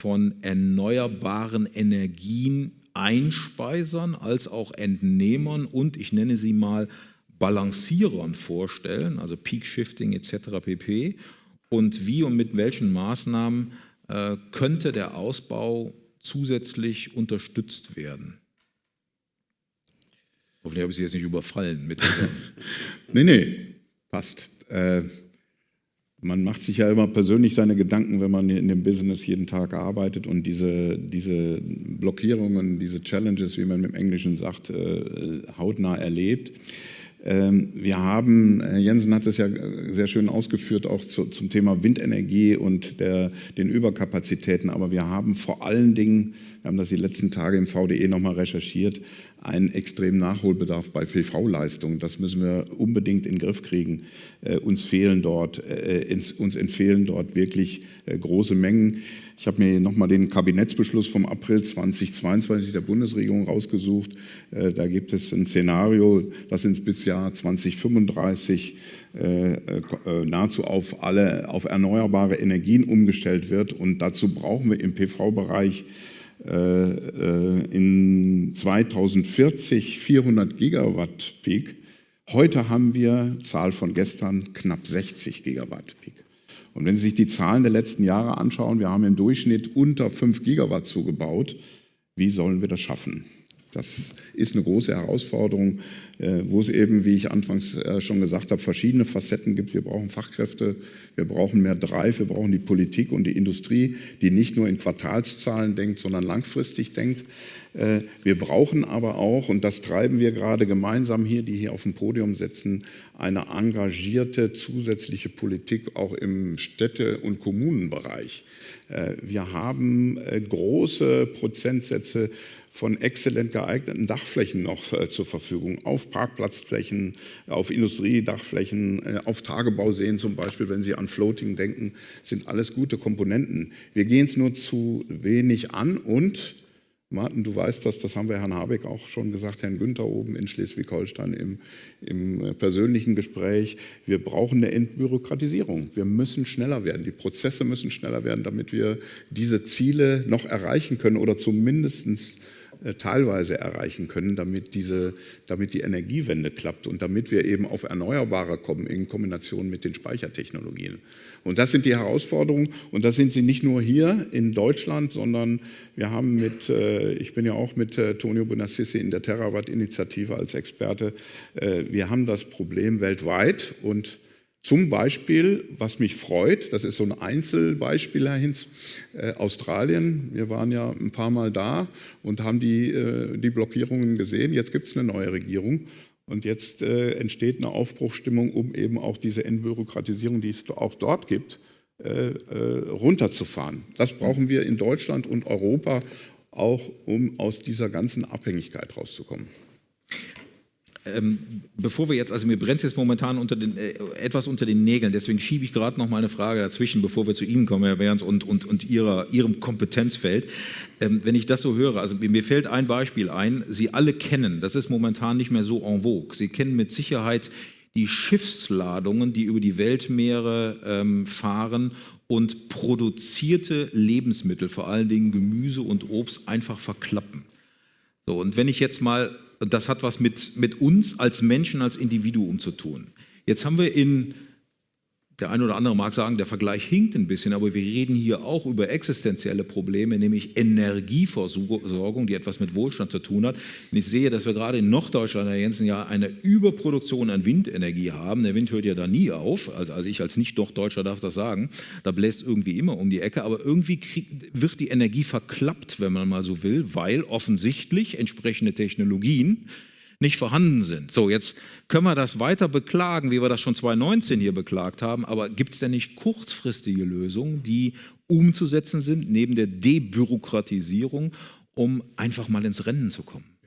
S1: von erneuerbaren Energien Einspeisern als auch Entnehmern und ich nenne sie mal Balancierern vorstellen, also Peak Shifting etc. pp. Und wie und mit welchen Maßnahmen äh, könnte der Ausbau zusätzlich unterstützt werden? Hoffentlich habe ich Sie jetzt nicht überfallen mit <laughs>
S3: Nee, nee, passt. Äh, man macht sich ja immer persönlich seine Gedanken, wenn man in dem Business jeden Tag arbeitet und diese, diese Blockierungen, diese Challenges, wie man im Englischen sagt, äh, hautnah erlebt. Ähm, wir haben, Herr Jensen hat es ja sehr schön ausgeführt, auch zu, zum Thema Windenergie und der, den Überkapazitäten, aber wir haben vor allen Dingen, wir haben das die letzten Tage im VDE nochmal recherchiert, einen extremen Nachholbedarf bei PV-Leistungen. Das müssen wir unbedingt in den Griff kriegen. Äh, uns fehlen dort, äh, uns entfehlen dort wirklich äh, große Mengen. Ich habe mir nochmal den Kabinettsbeschluss vom April 2022 der Bundesregierung rausgesucht. Äh, da gibt es ein Szenario, das ins bis Jahr 2035 äh, äh, nahezu auf alle auf erneuerbare Energien umgestellt wird. Und dazu brauchen wir im PV-Bereich äh, äh, in 2040 400 Gigawatt Peak. Heute haben wir, Zahl von gestern, knapp 60 Gigawatt. Und wenn Sie sich die Zahlen der letzten Jahre anschauen, wir haben im Durchschnitt unter 5 Gigawatt zugebaut. Wie sollen wir das schaffen? Das ist eine große Herausforderung, äh, wo es eben, wie ich anfangs äh, schon gesagt habe, verschiedene Facetten gibt. Wir brauchen Fachkräfte, wir brauchen mehr Drive, wir brauchen die Politik und die Industrie, die nicht nur in Quartalszahlen denkt, sondern langfristig denkt. Äh, wir brauchen aber auch, und das treiben wir gerade gemeinsam hier, die hier auf dem Podium sitzen, eine engagierte zusätzliche Politik auch im Städte- und Kommunenbereich. Wir haben große Prozentsätze von exzellent geeigneten Dachflächen noch äh, zur Verfügung, auf Parkplatzflächen, auf Industriedachflächen, äh, auf Tagebauseen zum Beispiel, wenn Sie an Floating denken, sind alles gute Komponenten. Wir gehen es nur zu wenig an und Martin, du weißt das, das haben wir Herrn Habeck auch schon gesagt, Herrn Günther oben in Schleswig-Holstein im, im, äh, persönlichen Gespräch. Wir brauchen eine Entbürokratisierung. Wir müssen schneller werden. Die Prozesse müssen schneller werden, damit wir diese Ziele noch erreichen können oder zumindest teilweise erreichen können, damit, diese, damit die Energiewende klappt und damit wir eben auf Erneuerbare kommen in Kombination mit den Speichertechnologien. Und das sind die Herausforderungen und das sind sie nicht nur hier in Deutschland, sondern wir haben mit, äh, ich bin ja auch mit äh, Tonio Bonassisi in der Terawatt-Initiative als Experte, wir haben das Problem weltweit und zum Beispiel, was mich freut, das ist so ein Einzelbeispiel, Herr Hinz, äh, Australien. Wir waren ja ein paar Mal da und haben die, äh, die Blockierungen gesehen. Jetzt gibt es eine neue Regierung und jetzt äh, entsteht eine Aufbruchstimmung, um eben auch diese Entbürokratisierung, die es auch dort gibt, äh, äh, runterzufahren. Das brauchen wir in Deutschland und Europa auch, um aus dieser ganzen Abhängigkeit rauszukommen.
S1: Ähm, bevor wir jetzt, also mir brennt es jetzt momentan unter den, äh, etwas unter den Nägeln, deswegen schiebe ich gerade noch mal eine Frage dazwischen, bevor wir zu Ihnen kommen, Herr Werns, und, und, und ihrer, Ihrem Kompetenzfeld. Ähm, wenn ich das so höre, also mir fällt ein Beispiel ein, Sie alle kennen, das ist momentan nicht mehr so en vogue, Sie kennen mit Sicherheit die Schiffsladungen, die über die Weltmeere ähm, fahren und produzierte Lebensmittel, vor allen Dingen Gemüse und Obst, einfach verklappen. So, und wenn ich jetzt mal das hat was mit, mit uns als Menschen, als Individuum zu tun. Jetzt haben wir in der eine oder andere mag sagen, der Vergleich hinkt ein bisschen, aber wir reden hier auch über existenzielle Probleme, nämlich Energieversorgung, die etwas mit Wohlstand zu tun hat. Und ich sehe, dass wir gerade in Norddeutschland, Herr Jensen, ja eine Überproduktion an Windenergie haben. Der Wind hört ja da nie auf. Also, also ich als Nicht-Doch-Deutscher darf das sagen. Da bläst irgendwie immer um die Ecke. Aber irgendwie krieg, wird die Energie verklappt, wenn man mal so will, weil offensichtlich entsprechende Technologien nicht vorhanden sind. So, jetzt können wir das weiter beklagen, wie wir das schon 2019 hier beklagt haben, aber gibt es denn nicht kurzfristige Lösungen, die umzusetzen sind, neben der Debürokratisierung, um einfach mal ins Rennen zu kommen?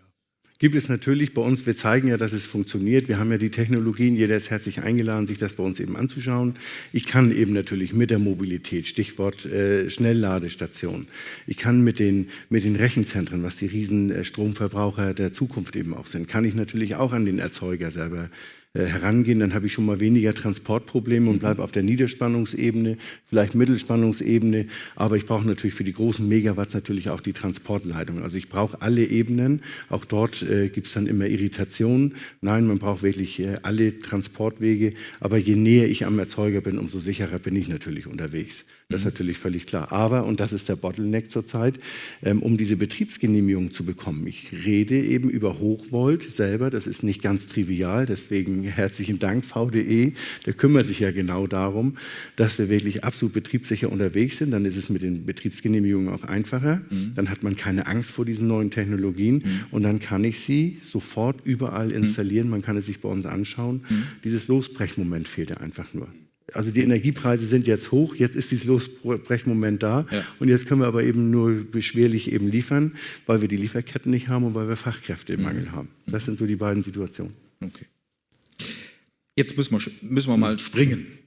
S2: Gibt es natürlich bei uns, wir zeigen ja, dass es funktioniert. Wir haben ja die Technologien, jeder ist herzlich eingeladen, sich das bei uns eben anzuschauen. Ich kann eben natürlich mit der Mobilität, Stichwort äh, Schnellladestation, ich kann mit den, mit den Rechenzentren, was die riesen äh, Stromverbraucher der Zukunft eben auch sind, kann ich natürlich auch an den Erzeuger selber herangehen, dann habe ich schon mal weniger Transportprobleme und bleibe auf der Niederspannungsebene, vielleicht Mittelspannungsebene, aber ich brauche natürlich für die großen Megawatts natürlich auch die Transportleitung. Also ich brauche alle Ebenen, auch dort äh, gibt es dann immer Irritationen. Nein, man braucht wirklich äh, alle Transportwege, aber je näher ich am Erzeuger bin, umso sicherer bin ich natürlich unterwegs. Das ist mhm. natürlich völlig klar. Aber, und das ist der Bottleneck zurzeit, ähm, um diese Betriebsgenehmigung zu bekommen. Ich rede eben über Hochvolt selber, das ist nicht ganz trivial, deswegen herzlichen Dank VDE, der kümmert sich ja genau darum, dass wir wirklich absolut betriebssicher unterwegs sind. Dann ist es mit den Betriebsgenehmigungen auch einfacher. Mhm. Dann hat man keine Angst vor diesen neuen Technologien mhm. und dann kann ich sie sofort überall mhm. installieren. Man kann es sich bei uns anschauen. Mhm. Dieses Losbrechmoment fehlt ja einfach nur also die Energiepreise sind jetzt hoch, jetzt ist dieses Losbrechmoment da ja. und jetzt können wir aber eben nur beschwerlich eben liefern, weil wir die Lieferketten nicht haben und weil wir Fachkräfte im Mangel haben. Das sind so die beiden Situationen.
S1: Okay. Jetzt müssen wir, müssen wir mal springen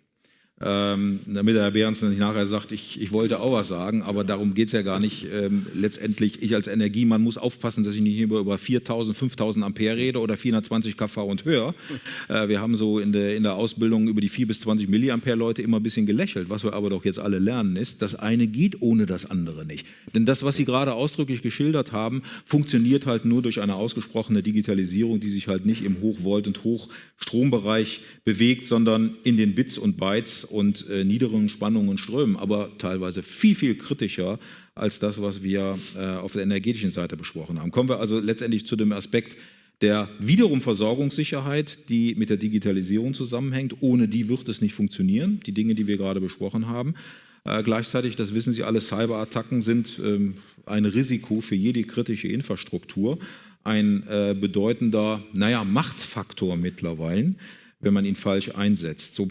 S1: ähm, damit der Herr Behrens nicht nachher sagt, ich, ich wollte auch was sagen, aber darum geht es ja gar nicht. Ähm, letztendlich, ich als Energiemann muss aufpassen, dass ich nicht über, über 4000, 5000 Ampere rede oder 420 kV und höher. <laughs> Äh, wir haben so in der, in der Ausbildung über die 4 bis 20 Milliampere Leute immer ein bisschen gelächelt. Was wir aber doch jetzt alle lernen ist, das eine geht ohne das andere nicht. Denn das, was Sie gerade ausdrücklich geschildert haben, funktioniert halt nur durch eine ausgesprochene Digitalisierung, die sich halt nicht im Hochvolt- und Hochstrombereich bewegt, sondern in den Bits und Bytes und äh, niederen Spannungen und Strömen, aber teilweise viel, viel kritischer als das, was wir äh, auf der energetischen Seite besprochen haben. Kommen wir also letztendlich zu dem Aspekt der wiederum Versorgungssicherheit, die mit der Digitalisierung zusammenhängt. Ohne die wird es nicht funktionieren, die Dinge, die wir gerade besprochen haben. Äh, gleichzeitig, das wissen Sie alle, Cyberattacken sind ähm, ein Risiko für jede kritische Infrastruktur, ein äh, bedeutender, naja, Machtfaktor mittlerweile, wenn man ihn falsch einsetzt. So,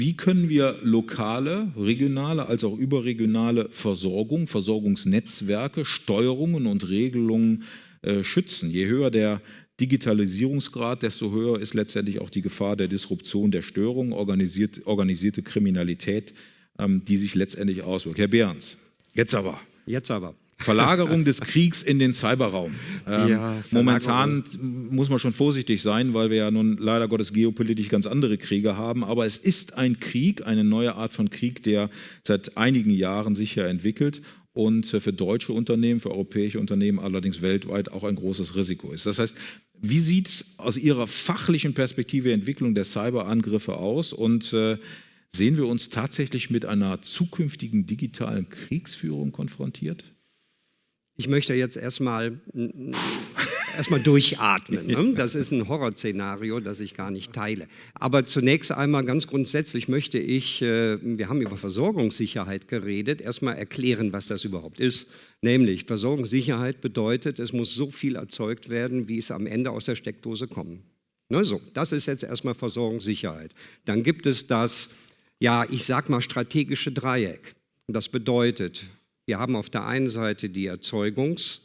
S1: wie können wir lokale, regionale als auch überregionale Versorgung, Versorgungsnetzwerke, Steuerungen und Regelungen äh, schützen? Je höher der Digitalisierungsgrad, desto höher ist letztendlich auch die Gefahr der Disruption, der Störung, organisiert, organisierte Kriminalität, ähm, die sich letztendlich auswirkt. Herr Behrens, jetzt aber.
S5: Jetzt aber.
S1: Verlagerung des Kriegs in den Cyberraum. Ähm, ja, momentan muss man schon vorsichtig sein, weil wir ja nun leider Gottes geopolitisch ganz andere Kriege haben. Aber es ist ein Krieg, eine neue Art von Krieg, der seit einigen Jahren sich ja entwickelt und für deutsche Unternehmen, für europäische Unternehmen allerdings weltweit auch ein großes Risiko ist. Das heißt, wie sieht aus Ihrer fachlichen Perspektive Entwicklung der Cyberangriffe aus und äh, sehen wir uns tatsächlich mit einer zukünftigen digitalen Kriegsführung konfrontiert?
S5: Ich möchte jetzt erstmal erstmal durchatmen. Ne? <laughs> Das ist ein Horrorszenario, das ich gar nicht teile. Aber zunächst einmal ganz grundsätzlich möchte ich, äh, wir haben über Versorgungssicherheit geredet, erstmal erklären, was das überhaupt ist. Nämlich Versorgungssicherheit bedeutet, es muss so viel erzeugt werden, wie es am Ende aus der Steckdose kommt. Ne, so, das ist jetzt erstmal Versorgungssicherheit. Dann gibt es das, ja, ich sag mal strategische Dreieck. Das bedeutet, wir haben auf der einen Seite die Erzeugungs-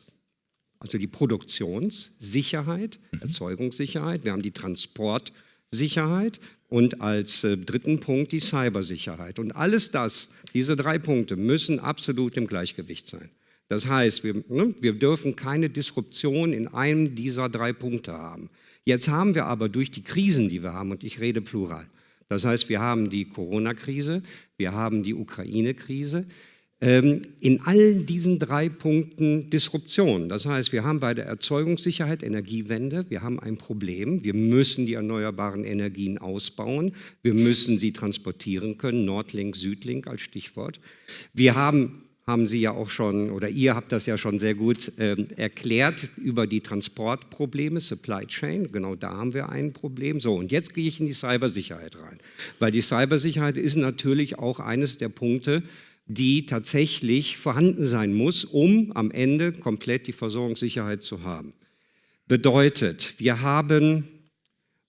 S5: also die Produktionssicherheit, mhm. Erzeugungssicherheit, wir haben die Transportsicherheit und als äh, dritten Punkt die Cybersicherheit. Und alles das, diese drei Punkte müssen absolut im Gleichgewicht sein. Das heißt, wir, ne, wir dürfen keine Disruption in einem dieser drei Punkte haben. Jetzt haben wir aber durch die Krisen, die wir haben, und ich rede plural, das heißt, wir haben die Corona-Krise, wir haben die Ukraine-Krise, in allen diesen drei Punkten Disruption. Das heißt, wir haben bei der Erzeugungssicherheit Energiewende, wir haben ein Problem, wir müssen die erneuerbaren Energien ausbauen, wir müssen sie transportieren können, Nordlink, Südlink als Stichwort. Wir haben haben Sie ja auch schon, oder ihr habt das ja schon sehr gut äh, erklärt, über die Transportprobleme, Supply Chain, genau da haben wir ein Problem. So, und jetzt gehe ich in die Cybersicherheit rein, weil die Cybersicherheit ist natürlich auch eines der Punkte, die tatsächlich vorhanden sein muss, um am Ende komplett die Versorgungssicherheit zu haben. Bedeutet, wir haben,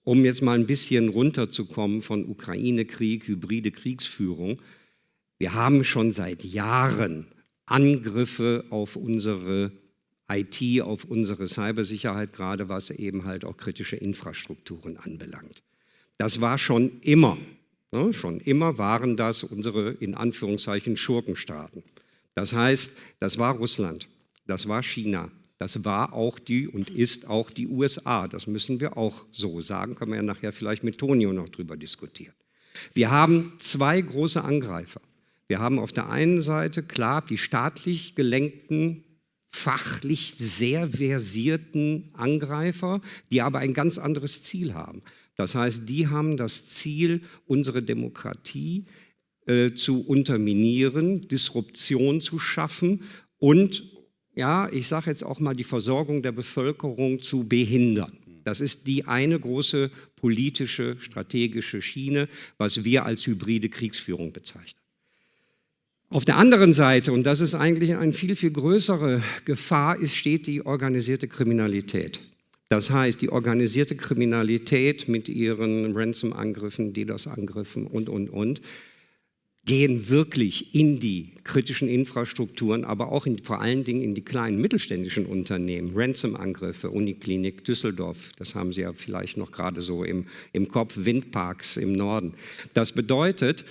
S5: um jetzt mal ein bisschen runterzukommen von Ukraine-Krieg, hybride Kriegsführung, wir haben schon seit Jahren Angriffe auf unsere IT, auf unsere Cybersicherheit, gerade was eben halt auch kritische Infrastrukturen anbelangt. Das war schon immer, ne, schon immer waren das unsere in Anführungszeichen Schurkenstaaten. Das heißt, das war Russland, das war China, das war auch die und ist auch die USA. Das müssen wir auch so sagen, können wir ja nachher vielleicht mit Tonio noch drüber diskutieren. Wir haben zwei große Angreifer. Wir haben auf der einen Seite klar die staatlich gelenkten fachlich sehr versierten Angreifer, die aber ein ganz anderes Ziel haben. Das heißt, die haben das Ziel, unsere Demokratie äh, zu unterminieren, Disruption zu schaffen und, ja, ich sage jetzt auch mal, die Versorgung der Bevölkerung zu behindern. Das ist die eine große politische, strategische Schiene, was wir als hybride Kriegsführung bezeichnen. Auf der anderen Seite, und das ist eigentlich eine viel, viel größere Gefahr, ist, steht die organisierte Kriminalität. Das heißt, die organisierte Kriminalität mit ihren Ransom-Angriffen, DDoS-Angriffen und, und, und, gehen wirklich in die kritischen Infrastrukturen, aber auch in, vor allen Dingen in die kleinen mittelständischen Unternehmen. Ransom-Angriffe, Uniklinik Düsseldorf, das haben Sie ja vielleicht noch gerade so im, im Kopf, Windparks im Norden. Das bedeutet,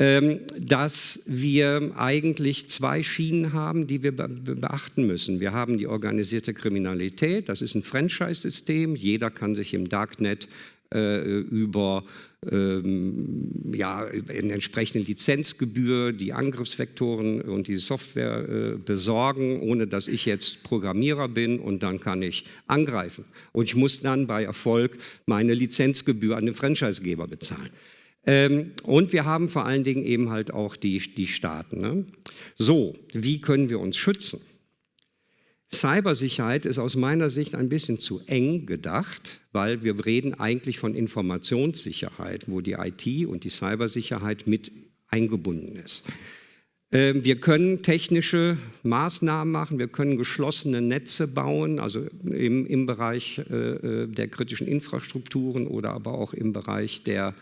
S5: dass wir eigentlich zwei Schienen haben, die wir beachten müssen. Wir haben die organisierte Kriminalität, das ist ein Franchise-System, jeder kann sich im Darknet äh, über ähm, ja, eine entsprechende Lizenzgebühr die Angriffsvektoren und die Software äh, besorgen, ohne dass ich jetzt Programmierer bin und dann kann ich angreifen. Und ich muss dann bei Erfolg meine Lizenzgebühr an den Franchisegeber bezahlen. Ähm, und wir haben vor allen Dingen eben halt auch die, die Staaten. Ne? So, wie können wir uns schützen? Cybersicherheit ist aus meiner Sicht ein bisschen zu eng gedacht, weil wir reden eigentlich von Informationssicherheit, wo die IT und die Cybersicherheit mit eingebunden ist. Ähm, wir können technische Maßnahmen machen, wir können geschlossene Netze bauen, also im, im Bereich äh, äh, der kritischen Infrastrukturen oder aber auch im Bereich der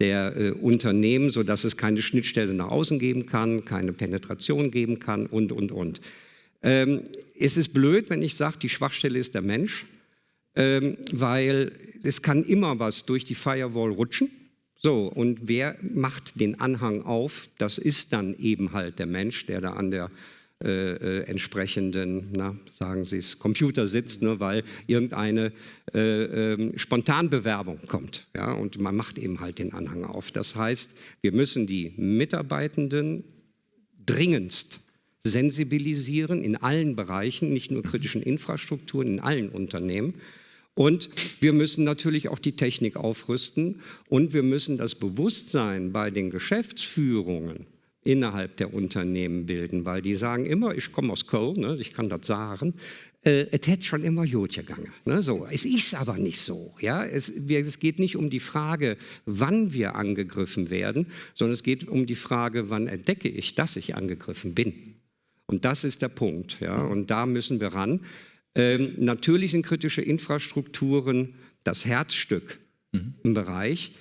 S5: der äh, Unternehmen, sodass es keine Schnittstelle nach außen geben kann, keine Penetration geben kann und, und, und. Ähm, es ist blöd, wenn ich sage, die Schwachstelle ist der Mensch, ähm, weil es kann immer was durch die Firewall rutschen. So, und wer macht den Anhang auf? Das ist dann eben halt der Mensch, der da an der äh, äh, entsprechenden, na, sagen Sie es, Computer sitzt, ne, weil irgendeine äh, äh, Spontanbewerbung kommt. Ja, und man macht eben halt den Anhang auf. Das heißt, wir müssen die Mitarbeitenden dringendst sensibilisieren in allen Bereichen, nicht nur kritischen Infrastrukturen, in allen Unternehmen. Und wir müssen natürlich auch die Technik aufrüsten und wir müssen das Bewusstsein bei den Geschäftsführungen innerhalb der Unternehmen bilden, weil die sagen immer, ich komme aus Köln, ne, ich kann das sagen, äh, es hätte schon immer gut gegangen. Ne, so. Es ist aber nicht so. Ja? Es, wir, es geht nicht um die Frage, wann wir angegriffen werden, sondern es geht um die Frage, wann entdecke ich, dass ich angegriffen bin. Und das ist der Punkt. Ja? Und da müssen wir ran. Ähm, natürlich sind kritische Infrastrukturen das Herzstück mhm. im Bereich.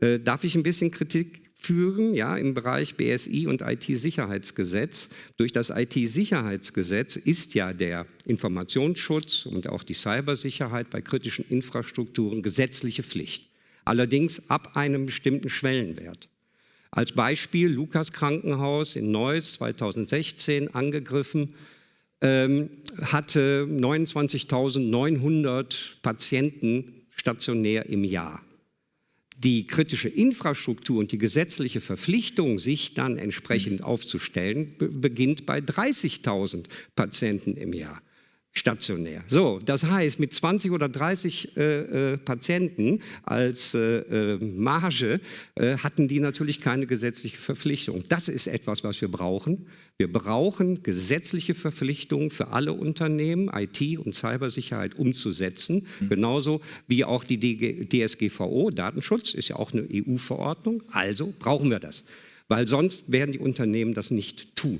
S5: Äh, darf ich ein bisschen Kritik führen, ja, im Bereich BSI und IT-Sicherheitsgesetz. Durch das IT-Sicherheitsgesetz ist ja der Informationsschutz und auch die Cybersicherheit bei kritischen Infrastrukturen gesetzliche Pflicht. Allerdings ab einem bestimmten Schwellenwert. Als Beispiel Lukas Krankenhaus in Neuss 2016 angegriffen, ähm, hatte 29.900 Patienten stationär im Jahr die kritische Infrastruktur und die gesetzliche Verpflichtung, sich dann entsprechend aufzustellen, beginnt bei 30.000 Patienten im Jahr stationär. So, das heißt, mit 20 oder 30 äh, äh, Patienten als äh, äh, Marge äh, hatten die natürlich keine gesetzliche Verpflichtung. Das ist etwas, was wir brauchen. Wir brauchen gesetzliche Verpflichtungen für alle Unternehmen, IT und Cybersicherheit umzusetzen, mhm. genauso wie auch die DSGVO, Datenschutz, ist ja auch eine EU-Verordnung. Also brauchen wir das, weil sonst werden die Unternehmen das nicht tun.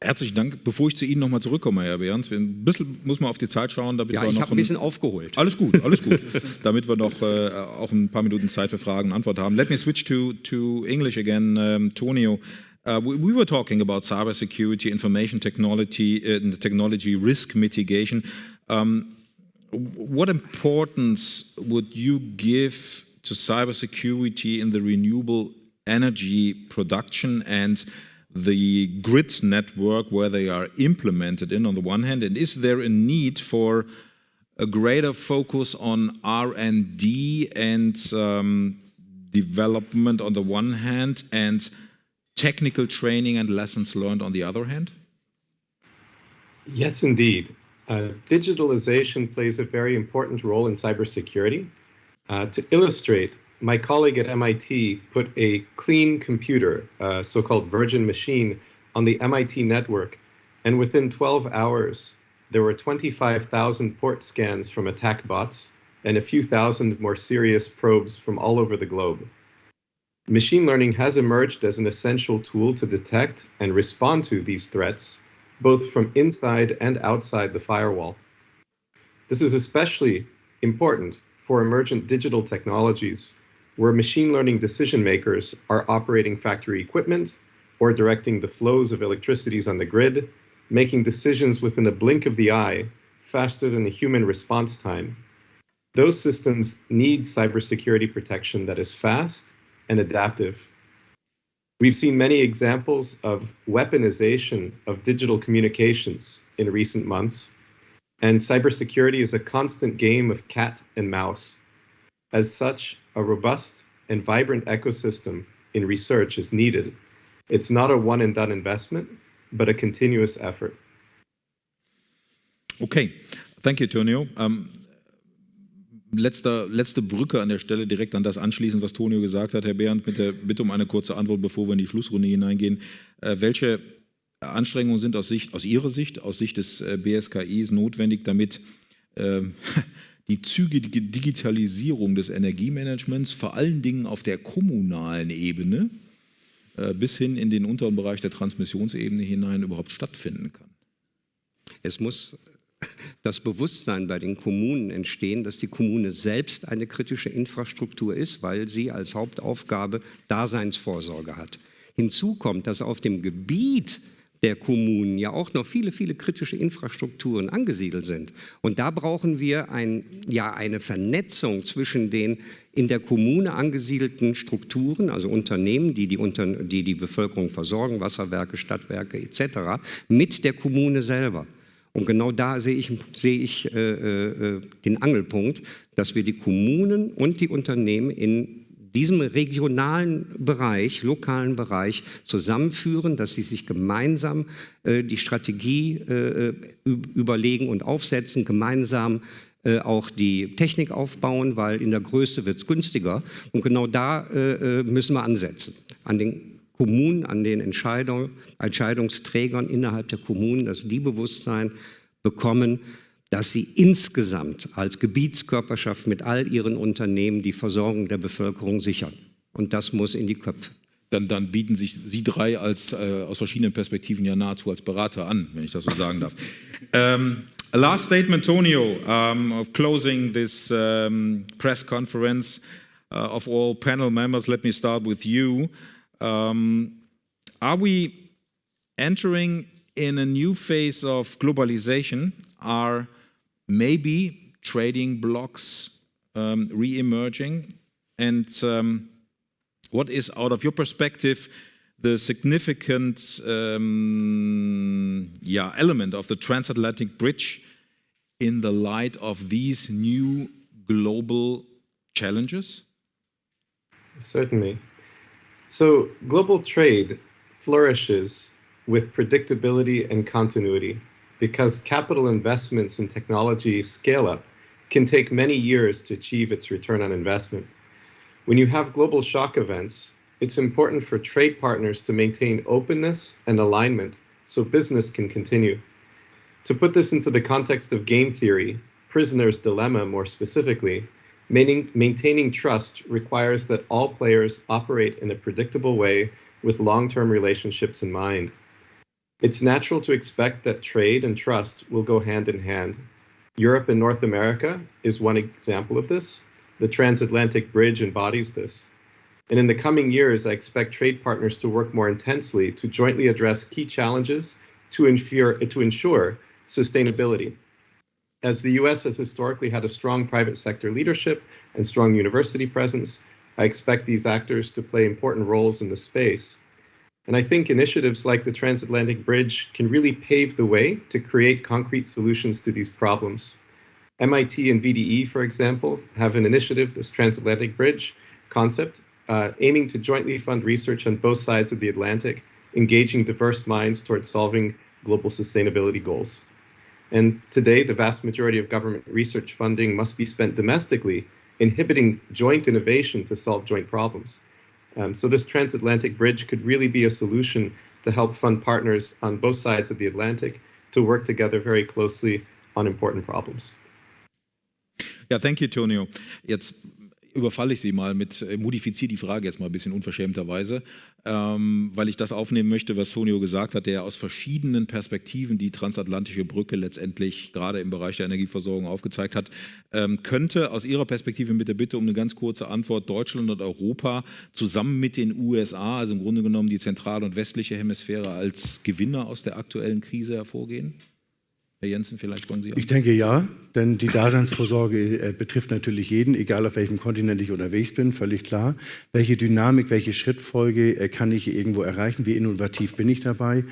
S1: Herzlichen Dank. Bevor ich zu Ihnen nochmal zurückkomme, Herr Behrens, ein bisschen muss man auf die Zeit schauen.
S5: Damit ja, wir ich habe ein bisschen aufgeholt.
S1: Alles gut, alles gut. <laughs> damit wir noch äh, auch ein paar Minuten Zeit für Fragen und Antwort haben. Let me switch to, to English again, um, Tonio. Uh, we, we, were talking about cybersecurity, information technology, uh, technology risk mitigation. Um, what importance would you give to cybersecurity in the renewable energy production and the grid network where they are implemented in on the one hand and is there a need for a greater focus on R&D and um, development on the one hand and technical training and lessons learned on the other hand?
S4: Yes, indeed. Uh, digitalization plays a very important role in cybersecurity. Uh, to illustrate, my colleague at MIT put a clean computer, a so-called virgin machine, on the MIT network, and within 12 hours, there were 25,000 port scans from attack bots and a few thousand more serious probes from all over the globe. Machine learning has emerged as an essential tool to detect and respond to these threats, both from inside and outside the firewall. This is especially important for emergent digital technologies where machine learning decision makers are operating factory equipment or directing the flows of electricities on the grid, making decisions within a blink of the eye faster than the human response time. Those systems need cybersecurity protection that is fast and adaptive. We've seen many examples of weaponization of digital communications in recent months, and cybersecurity is a constant game of cat and mouse. As such, a robust and vibrant ecosystem in research is needed. It's not a one and done investment, but a continuous effort.
S1: Okay, thank you, Tonio. Um, letzter, letzte Brücke an der Stelle direkt an das anschließen, was Tonio gesagt hat, Herr Behrendt, mit der Bitte um eine kurze Antwort, bevor wir in die Schlussrunde hineingehen. Äh, welche Anstrengungen sind aus, Sicht, aus Ihrer Sicht, aus Sicht des äh, BSKIs notwendig, damit äh, <laughs> die zügige Digitalisierung des Energiemanagements vor allen Dingen auf der kommunalen Ebene äh, bis hin in den unteren Bereich der Transmissionsebene hinein überhaupt stattfinden kann.
S5: Es muss das Bewusstsein bei den Kommunen entstehen, dass die Kommune selbst eine kritische Infrastruktur ist, weil sie als Hauptaufgabe Daseinsvorsorge hat. Hinzu kommt, dass auf dem Gebiet der Kommunen ja auch noch viele, viele kritische Infrastrukturen angesiedelt sind. Und da brauchen wir ein, ja, eine Vernetzung zwischen den in der Kommune angesiedelten Strukturen, also Unternehmen, die die, Unter die, die Bevölkerung versorgen, Wasserwerke, Stadtwerke etc., mit der Kommune selber. Und genau da sehe ich, sehe ich äh, äh, den Angelpunkt, dass wir die Kommunen und die Unternehmen in diesem regionalen Bereich, lokalen Bereich zusammenführen, dass sie sich gemeinsam äh, die Strategie äh, überlegen und aufsetzen, gemeinsam äh, auch die Technik aufbauen, weil in der Größe wird es günstiger. Und genau da äh, äh, müssen wir ansetzen, an den Kommunen, an den Entscheidung, Entscheidungsträgern innerhalb der Kommunen, dass die Bewusstsein bekommen, dass sie insgesamt als Gebietskörperschaft mit all ihren Unternehmen die Versorgung der Bevölkerung sichern. Und das muss in die Köpfe.
S1: Dann, dann bieten sich Sie drei als, äh, aus verschiedenen Perspektiven ja nahezu als Berater an, wenn ich das so sagen darf. um, <laughs> a last statement, Tonio, um, of closing this um, press conference uh, of all panel members. Let me start with you. are we entering in a new phase of globalization? Are maybe trading blocks um, re-emerging? And um, what is, out of your perspective, the significant um, yeah, element of the transatlantic bridge in the light of these new global challenges?
S4: Certainly. So global trade flourishes with predictability and continuity because capital investments in technology scale up can take many years to achieve its return on investment. When you have global shock events, it's important for trade partners to maintain openness and alignment so business can continue. To put this into the context of game theory, prisoner's dilemma more specifically, maintaining trust requires that all players operate in a predictable way with long-term relationships in mind. It's natural to expect that trade and trust will go hand in hand. Europe and North America is one example of this. The transatlantic bridge embodies this. And in the coming years, I expect trade partners to work more intensely to jointly address key challenges to ensure, to ensure sustainability. As the US has historically had a strong private sector leadership and strong university presence, I expect these actors to play important roles in the space. And I think initiatives like the Transatlantic Bridge can really pave the way to create concrete solutions to these problems. MIT and VDE, for example, have an initiative, this Transatlantic Bridge concept, uh, aiming to jointly fund research on both sides of the Atlantic, engaging diverse minds towards solving global sustainability goals. And today, the vast majority of government research funding must be spent domestically, inhibiting joint innovation to solve joint problems. Um, so this transatlantic bridge could really be a solution to help fund partners on both sides of the Atlantic to work together very closely on important problems.
S1: Yeah, thank you, Tonio. Jetzt überfalle ich Sie mal mit, äh, modifiziere die Frage jetzt mal ein bisschen unverschämterweise, ähm, weil ich das aufnehmen möchte, was Tonio gesagt hat, der aus verschiedenen Perspektiven die transatlantische Brücke letztendlich gerade im Bereich der Energieversorgung aufgezeigt hat. Ähm, könnte aus Ihrer Perspektive mit der Bitte um eine ganz kurze Antwort Deutschland und Europa zusammen mit den USA, also im Grunde genommen die zentrale und westliche Hemisphäre, als Gewinner aus der aktuellen Krise hervorgehen? Herr Jensen, vielleicht wollen Sie auch.
S2: Ich denke ja, denn die Daseinsvorsorge äh, betrifft natürlich jeden, egal auf welchem Kontinent ich unterwegs bin, völlig klar. Welche Dynamik, welche Schrittfolge äh, kann ich irgendwo erreichen, wie innovativ bin ich dabei?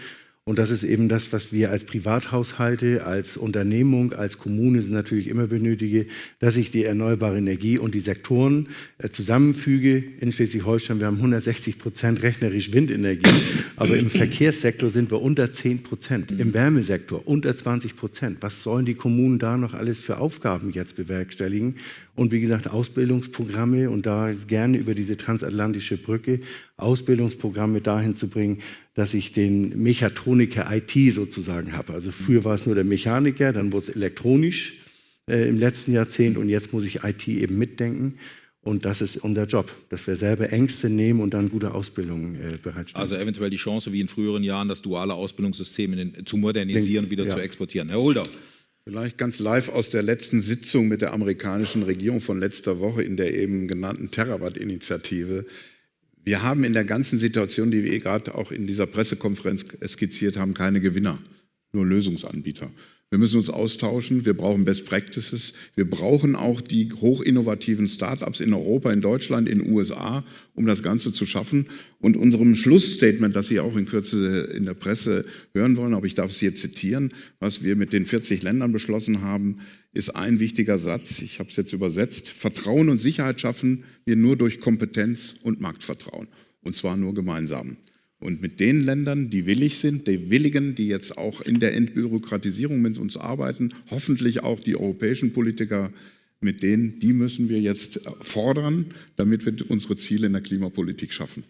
S2: Und das ist eben das, was wir als Privathaushalte, als Unternehmung, als Kommune natürlich immer benötigen, dass ich die erneuerbare Energie und die Sektoren äh, zusammenfüge. In Schleswig-Holstein, wir haben 160 Prozent rechnerisch Windenergie, <coughs> aber im Verkehrssektor sind wir unter 10 Prozent, im Wärmesektor unter 20 Prozent. Was sollen die Kommunen da noch alles für Aufgaben jetzt bewerkstelligen? Und wie gesagt, Ausbildungsprogramme und da gerne über diese transatlantische Brücke Ausbildungsprogramme dahin zu bringen, dass ich den Mechatroniker IT sozusagen habe. Also früher war es nur der Mechaniker, dann wurde es elektronisch äh, im letzten Jahrzehnt und jetzt muss ich IT eben mitdenken. Und das ist unser Job, dass wir selber Ängste nehmen und dann gute Ausbildungen äh, bereitstellen.
S1: Also eventuell die Chance, wie in früheren Jahren, das duale Ausbildungssystem den, zu modernisieren und wieder ja. zu exportieren. Herr Holder.
S3: Vielleicht ganz live aus der letzten Sitzung mit der amerikanischen Regierung von letzter Woche in der eben genannten Terawatt-Initiative. Wir haben in der ganzen Situation, die wir gerade auch in dieser Pressekonferenz skizziert haben, keine Gewinner, nur Lösungsanbieter. Wir müssen uns austauschen, wir brauchen Best Practices, wir brauchen auch die hochinnovativen Startups in Europa, in Deutschland, in den USA, um das Ganze zu schaffen. Und unserem Schlussstatement, das Sie auch in Kürze in der Presse hören wollen, aber ich darf es hier zitieren, was wir mit den 40 Ländern beschlossen haben, ist ein wichtiger Satz, ich habe es jetzt übersetzt, Vertrauen und Sicherheit schaffen wir nur durch Kompetenz und Marktvertrauen, und zwar nur gemeinsam. Und mit den Ländern, die willig sind, die Willigen, die jetzt auch in der Entbürokratisierung mit uns arbeiten, hoffentlich auch die europäischen Politiker, mit denen, die müssen wir jetzt fordern, damit wir unsere Ziele in der Klimapolitik schaffen.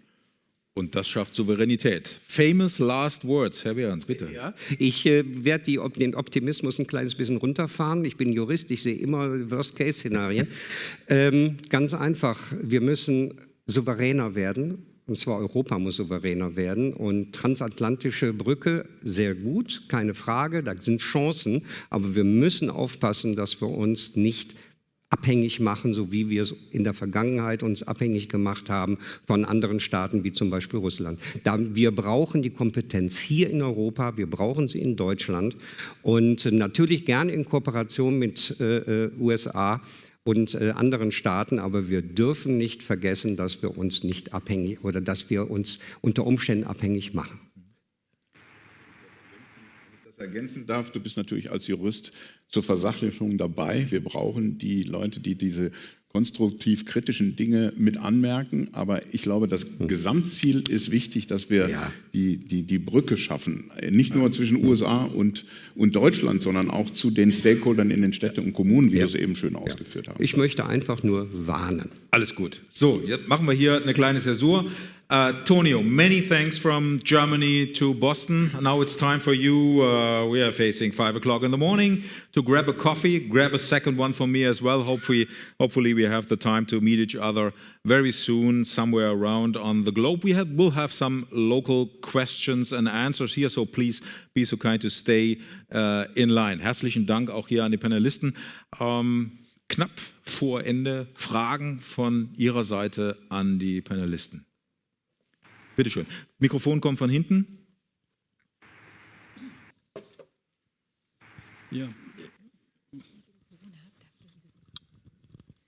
S1: Und das schafft Souveränität. Famous last words, Herr Behrens, bitte.
S5: Ja, ich äh, werde den Optimismus ein kleines bisschen runterfahren. Ich bin Jurist, ich sehe immer Worst-Case-Szenarien. <laughs> ähm, ganz einfach, wir müssen souveräner werden. Und zwar Europa muss souveräner werden. Und transatlantische Brücke, sehr gut, keine Frage, da sind Chancen. Aber wir müssen aufpassen, dass wir uns nicht abhängig machen, so wie wir es in der Vergangenheit uns abhängig gemacht haben von anderen Staaten wie zum Beispiel Russland. Da, wir brauchen die Kompetenz hier in Europa, wir brauchen sie in Deutschland und natürlich gerne in Kooperation mit äh, äh USA und äh, anderen Staaten, aber wir dürfen nicht vergessen, dass wir uns nicht abhängig oder dass wir uns unter Umständen abhängig machen
S3: ergänzen darf, du bist natürlich als Jurist zur Versachlichung dabei. Wir brauchen die Leute, die diese konstruktiv kritischen Dinge mit anmerken. Aber ich glaube, das Gesamtziel ist wichtig, dass wir ja. die, die, die Brücke schaffen. Nicht nur zwischen USA und, und Deutschland, sondern auch zu den Stakeholdern in den Städten und Kommunen, wie ja. du es eben schön ausgeführt hast.
S5: Ich möchte einfach nur warnen.
S1: Alles gut. So, jetzt machen wir hier eine kleine Zäsur. Tonio, many thanks from Germany to Boston. Now it's time for you. Uh, we are facing five o'clock in the morning to grab a coffee, grab a second one for me as well. Hopefully, hopefully we have the time to meet each other very soon somewhere around on the globe. We have, will have some local questions and answers here, so please be so kind to stay uh, in line. Herzlichen Dank auch hier an die Panelisten. Um, knapp vor Ende Fragen von Ihrer Seite an die Panelisten. Bitte schön. Mikrofon kommt von hinten.
S6: Ja.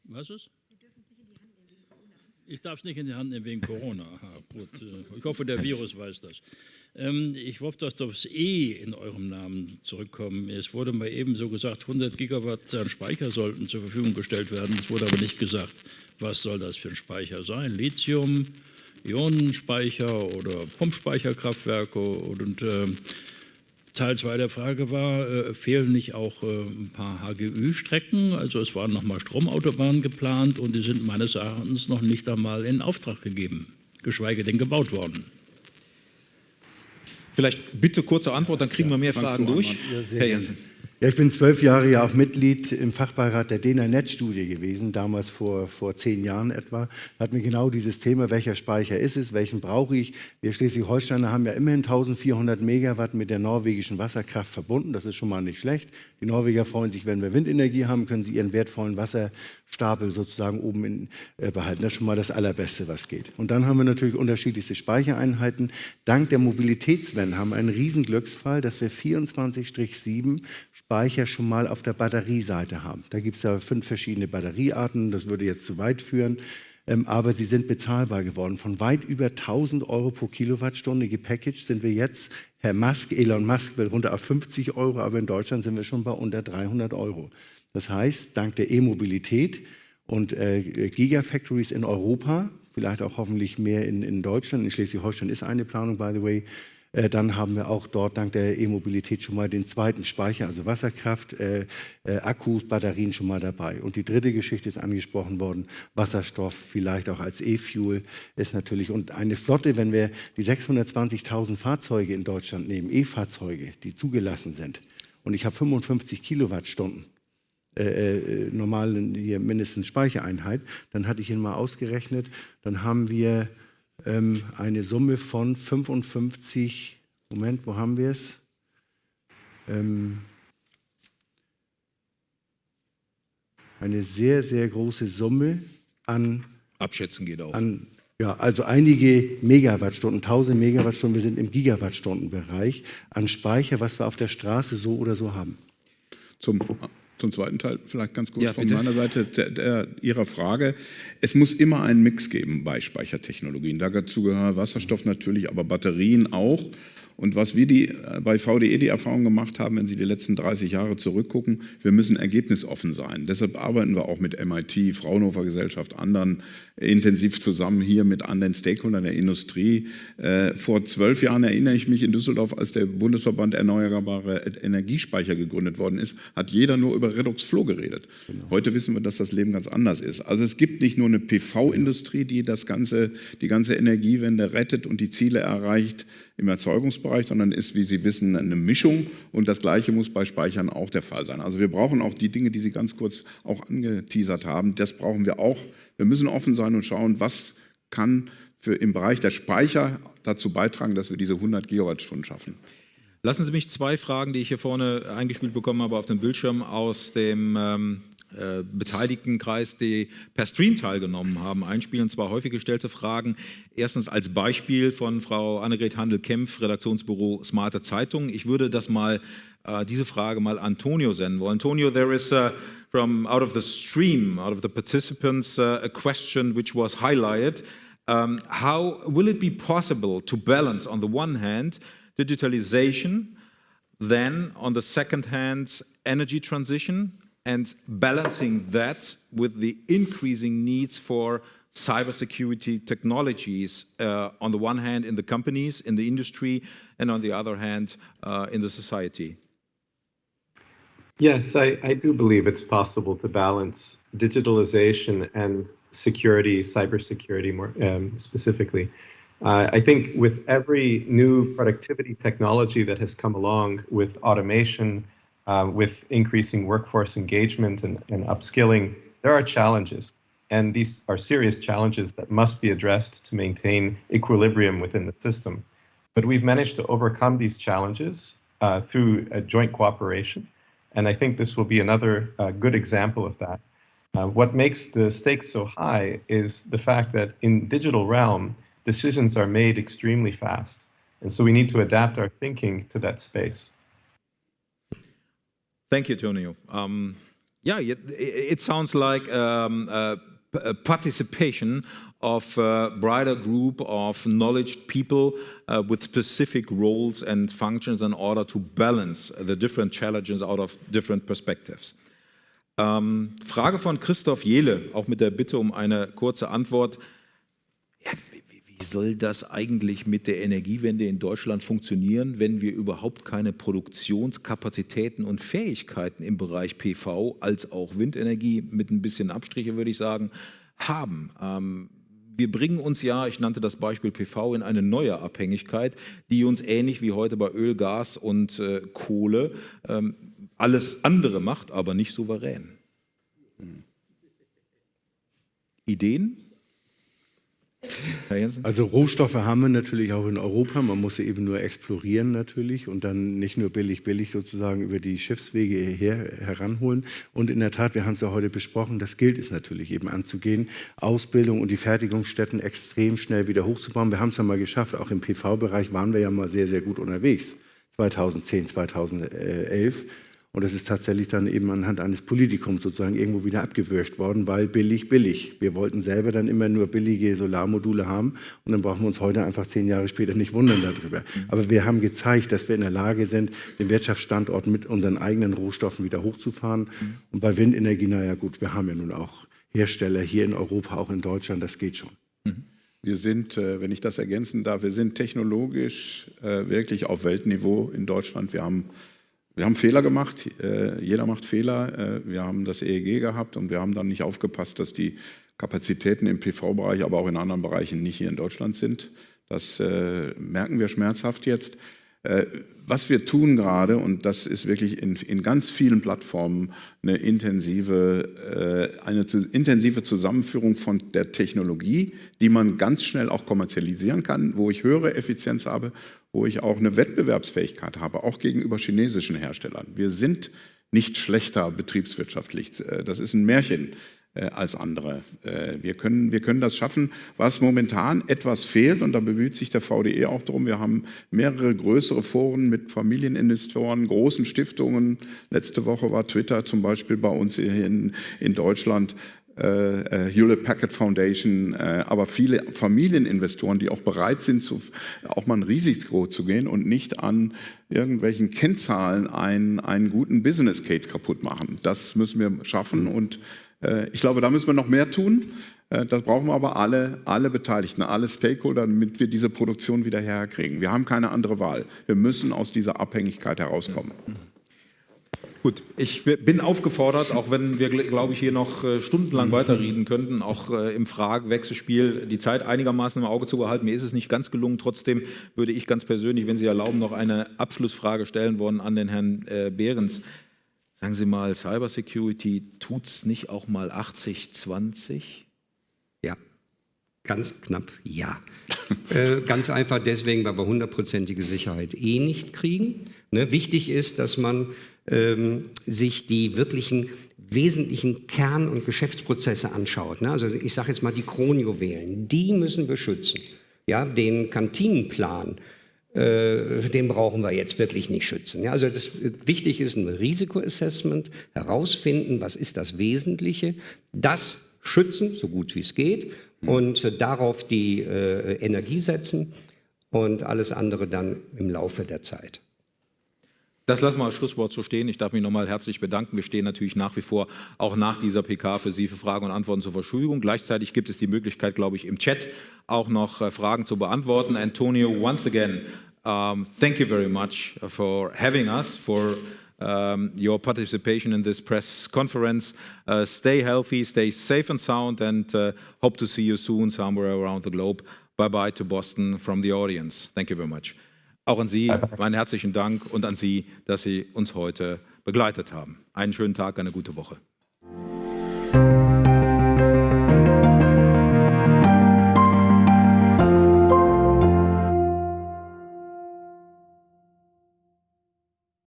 S6: Was ist? Ich darf es nicht in die Hand nehmen wegen Corona. <laughs> Aha, gut. Ich hoffe, der Virus weiß das. Ähm, ich hoffe, dass das E in eurem Namen zurückkommen. Es wurde mal eben so gesagt, 100 Gigawatt an Speicher sollten zur Verfügung gestellt werden. Es wurde aber nicht gesagt, was soll das für ein Speicher sein. Lithium, Ionenspeicher oder Pumpspeicherkraftwerke und äh, Teil 2 der Frage war, äh, fehlen nicht auch äh, ein paar HGÜ-Strecken? Also es waren nochmal Stromautobahnen geplant und die sind meines Erachtens noch nicht einmal in Auftrag gegeben, geschweige denn gebaut worden.
S1: Vielleicht bitte kurze Antwort, dann kriegen ja, wir mehr Fragen durch.
S2: Ja, Herr Jensen. Ja, ich bin zwölf Jahre ja auch Mitglied im Fachbeirat der DENA-Net-Studie gewesen, damals vor, vor zehn Jahren etwa. Da hatten wir genau dieses Thema, welcher Speicher ist es, welchen brauche ich. Wir Schleswig-Holsteiner haben ja immerhin 1400 Megawatt mit der norwegischen Wasserkraft verbunden. Das ist schon mal nicht schlecht. Die Norweger freuen sich, wenn wir Windenergie haben, können sie ihren wertvollen Wasserstapel sozusagen oben in, äh, behalten. Das ist schon mal das Allerbeste, was geht. Und dann haben wir natürlich unterschiedlichste Speichereinheiten. Dank der Mobilitätswende haben wir einen riesen Glücksfall, dass wir 24-7 Speicher schon mal auf der Batterieseite haben. Da gibt es ja fünf verschiedene Batteriearten, das würde jetzt zu weit führen, ähm, aber sie sind bezahlbar geworden. Von weit über 1000 Euro pro Kilowattstunde gepackaged sind wir jetzt, Herr Musk, Elon Musk will runter auf 50 Euro, aber in Deutschland sind wir schon bei unter 300 Euro. Das heißt, dank der E-Mobilität und äh, Gigafactories in Europa, vielleicht auch hoffentlich mehr in, in Deutschland, in Schleswig-Holstein ist eine Planung, by the way, dann haben wir auch dort dank der E-Mobilität schon mal den zweiten Speicher, also Wasserkraft, äh, äh, Akkus, Batterien schon mal dabei. Und die dritte Geschichte ist angesprochen worden, Wasserstoff, vielleicht auch als E-Fuel ist natürlich. Und eine Flotte, wenn wir die 620.000 Fahrzeuge in Deutschland nehmen, E-Fahrzeuge, die zugelassen sind, und ich habe 55 Kilowattstunden, äh, äh, normalen hier mindestens Speichereinheit, dann hatte ich ihn mal ausgerechnet, dann haben wir ähm, eine Summe von 55, Moment, wo haben wir es? Ähm, eine sehr, sehr große Summe an.
S1: Abschätzen geht auch.
S2: An, ja, also einige Megawattstunden, 1000 Megawattstunden, wir sind im Gigawattstundenbereich an Speicher, was wir auf der Straße so oder so haben.
S3: Zum zum zweiten Teil vielleicht ganz kurz ja, von meiner Seite der, der, Ihrer Frage. Es muss immer einen Mix geben bei Speichertechnologien. Dazu gehören Wasserstoff natürlich, aber Batterien auch. Und was wir die, äh, bei VDE die Erfahrung gemacht haben, wenn Sie die letzten 30 Jahre zurückgucken, wir müssen ergebnisoffen sein. Deshalb arbeiten wir auch mit MIT, Fraunhofer Gesellschaft, anderen intensiv zusammen hier mit anderen Stakeholdern der Industrie. Äh, vor zwölf Jahren erinnere ich mich in Düsseldorf, als der Bundesverband Erneuerbare Energiespeicher gegründet worden ist, hat jeder nur über Redox Flow geredet. Genau. Heute wissen wir, dass das Leben ganz anders ist. Also es gibt nicht nur eine PV-Industrie, die das ganze, die ganze Energiewende rettet und die Ziele erreicht im Erzeugungsbereich, sondern ist, wie Sie wissen, eine Mischung und das Gleiche muss bei Speichern auch der Fall sein. Also wir brauchen auch die Dinge, die Sie ganz kurz auch angeteasert haben, das brauchen wir auch wir müssen offen sein und schauen, was kann für im Bereich der Speicher dazu beitragen, dass wir diese 100 Gigawattstunden schaffen.
S1: Lassen Sie mich zwei Fragen, die ich hier vorne eingespielt bekommen habe auf dem Bildschirm aus dem ähm, äh, Beteiligtenkreis, die per Stream teilgenommen haben, einspielen. Zwar häufig gestellte Fragen. Erstens als Beispiel von Frau Annegret Handel-Kempf, Redaktionsbüro Smarte Zeitung. Ich würde das mal, äh, diese Frage mal Antonio senden wollen. Antonio, there is a from out of the stream, out of the participants, uh, a question which was highlighted. Um, how will it be possible to balance, on the one hand, digitalization, then on the second hand, energy transition, and balancing that with the increasing needs for cybersecurity technologies, uh, on the one hand in the companies, in the industry, and on the other hand uh, in the society?
S4: Yes, I, I do believe it's possible to balance digitalization and security, cybersecurity more um, specifically. Uh, I think with every new productivity technology that has come along with automation, uh, with increasing workforce engagement and, and upskilling, there are challenges. And these are serious challenges that must be addressed to maintain equilibrium within the system. But we've managed to overcome these challenges uh, through a joint cooperation and I think this will be another uh, good example of that. Uh, what makes the stakes so high is the fact that in digital realm, decisions are made extremely fast. And so we need to adapt our thinking to that space.
S1: Thank you, Tonio. Um, yeah, it, it, sounds like um, a participation of a broader group of knowledge people uh, with specific roles and functions in order to balance the different challenges out of different perspectives. Ähm, Frage von Christoph Jehle, auch mit der Bitte um eine kurze Antwort. Ja, wie, soll das eigentlich mit der Energiewende in Deutschland funktionieren, wenn wir überhaupt keine Produktionskapazitäten und Fähigkeiten im Bereich PV als auch Windenergie, mit ein bisschen Abstriche würde ich sagen, haben? Ähm, wir bringen uns ja, ich nannte das Beispiel PV, in eine neue Abhängigkeit, die uns ähnlich wie heute bei Öl, Gas und äh, Kohle ähm, alles andere macht, aber nicht souverän. Ideen?
S2: Also Rohstoffe haben wir natürlich auch in Europa. Man muss sie eben nur explorieren natürlich und dann nicht nur billig, billig sozusagen über die Schiffswege her, heranholen. Und in der Tat, wir haben es ja heute besprochen, das gilt es natürlich eben anzugehen, Ausbildung und die Fertigungsstätten extrem schnell wieder hochzubauen. Wir haben es ja mal geschafft, auch im PV-Bereich waren wir ja mal sehr, sehr gut unterwegs. 2010, 2011 und das ist tatsächlich dann eben anhand eines Politikums sozusagen irgendwo wieder abgewürgt worden, weil billig, billig. Wir wollten selber dann immer nur billige Solarmodule haben und dann brauchen wir uns heute einfach zehn Jahre später nicht wundern darüber. Aber wir haben gezeigt, dass wir in der Lage sind, den Wirtschaftsstandort mit unseren eigenen Rohstoffen wieder hochzufahren. Und bei Windenergie, naja gut, wir haben ja nun auch Hersteller hier in Europa, auch in Deutschland, das geht schon.
S3: Wir sind, äh, wenn ich das ergänzen darf, wir sind technologisch äh, wirklich auf Weltniveau in Deutschland. Wir haben wir haben Fehler gemacht, äh, jeder macht Fehler. Äh, wir haben das EEG gehabt und wir haben dann nicht aufgepasst, dass die Kapazitäten im PV-Bereich, aber auch in anderen Bereichen nicht hier in Deutschland sind. Das äh, merken wir schmerzhaft jetzt. Äh, was wir tun gerade, und das ist wirklich in, in ganz vielen Plattformen eine intensive, äh, eine zu, intensive Zusammenführung von der Technologie, die man ganz schnell auch kommerzialisieren kann, wo ich höhere Effizienz habe, wo ich auch eine Wettbewerbsfähigkeit habe, auch gegenüber chinesischen Herstellern. Wir sind nicht schlechter betriebswirtschaftlich. Äh, das ist ein Märchen. Äh, als andere. Äh, wir können, wir können das schaffen. Was momentan etwas fehlt, und da bemüht sich der VDE auch darum, wir haben mehrere größere Foren mit Familieninvestoren, großen Stiftungen. Letzte Woche war Twitter zum Beispiel bei uns hier in, in Deutschland. Äh, Hewlett Packard Foundation, äh, aber viele Familieninvestoren, die auch bereit sind, zu, auch mal ein Risiko zu gehen und nicht an irgendwelchen Kennzahlen einen, einen guten Business Case kaputt machen. Das müssen wir schaffen und äh, ich glaube, da müssen wir noch mehr tun. Äh, das brauchen wir aber alle, alle Beteiligten, alle Stakeholder, damit wir diese Produktion wieder herkriegen. Wir haben keine andere Wahl. Wir müssen aus dieser Abhängigkeit herauskommen.
S1: Gut, ich bin aufgefordert, auch wenn wir, glaube ich, hier noch äh, stundenlang weiterreden könnten, auch im Fragewechselspiel die Zeit einigermaßen im Auge zu behalten. Mir ist es nicht ganz gelungen. Trotzdem würde ich ganz persönlich, wenn Sie erlauben, noch eine Abschlussfrage stellen wollen an den Herrn Behrens. Sagen Sie mal, Cybersecurity tut es nicht auch mal 80-20?
S5: Ja, ganz knapp ja. <laughs> äh, ganz einfach deswegen, weil wir hundertprozentige Sicherheit eh nicht kriegen. Ne? Wichtig ist, dass man ähm, sich die wirklichen wesentlichen Kern- und Geschäftsprozesse anschaut. Ne? Also ich sage jetzt mal die Kronjuwelen, die müssen wir schützen. Ja, den Kantinenplan, äh, den brauchen wir jetzt wirklich nicht schützen. Ja, also das, wichtig ist ein Risikoassessment, herausfinden, was ist das Wesentliche, das schützen, so gut wie es geht, und äh, darauf die äh, Energie setzen und alles andere dann im Laufe der Zeit.
S1: Das lassen wir als Schlusswort so stehen. Ich darf mich nochmal herzlich bedanken. Wir stehen natürlich nach wie vor auch nach dieser PK für Sie für Fragen und Antworten zur Verfügung. Gleichzeitig gibt es die Möglichkeit, glaube ich, im Chat auch noch äh, Fragen zu beantworten. Antonio, once again, um, thank you very much for having us, for um, your participation in this press conference. Uh, stay healthy, stay safe and sound, and uh, hope to see you soon somewhere around the globe. Bye-bye to Boston from the audience. Thank you very much. Auch an Sie meinen herzlichen Dank und an Sie, dass Sie uns heute begleitet haben. Einen schönen Tag, eine gute Woche.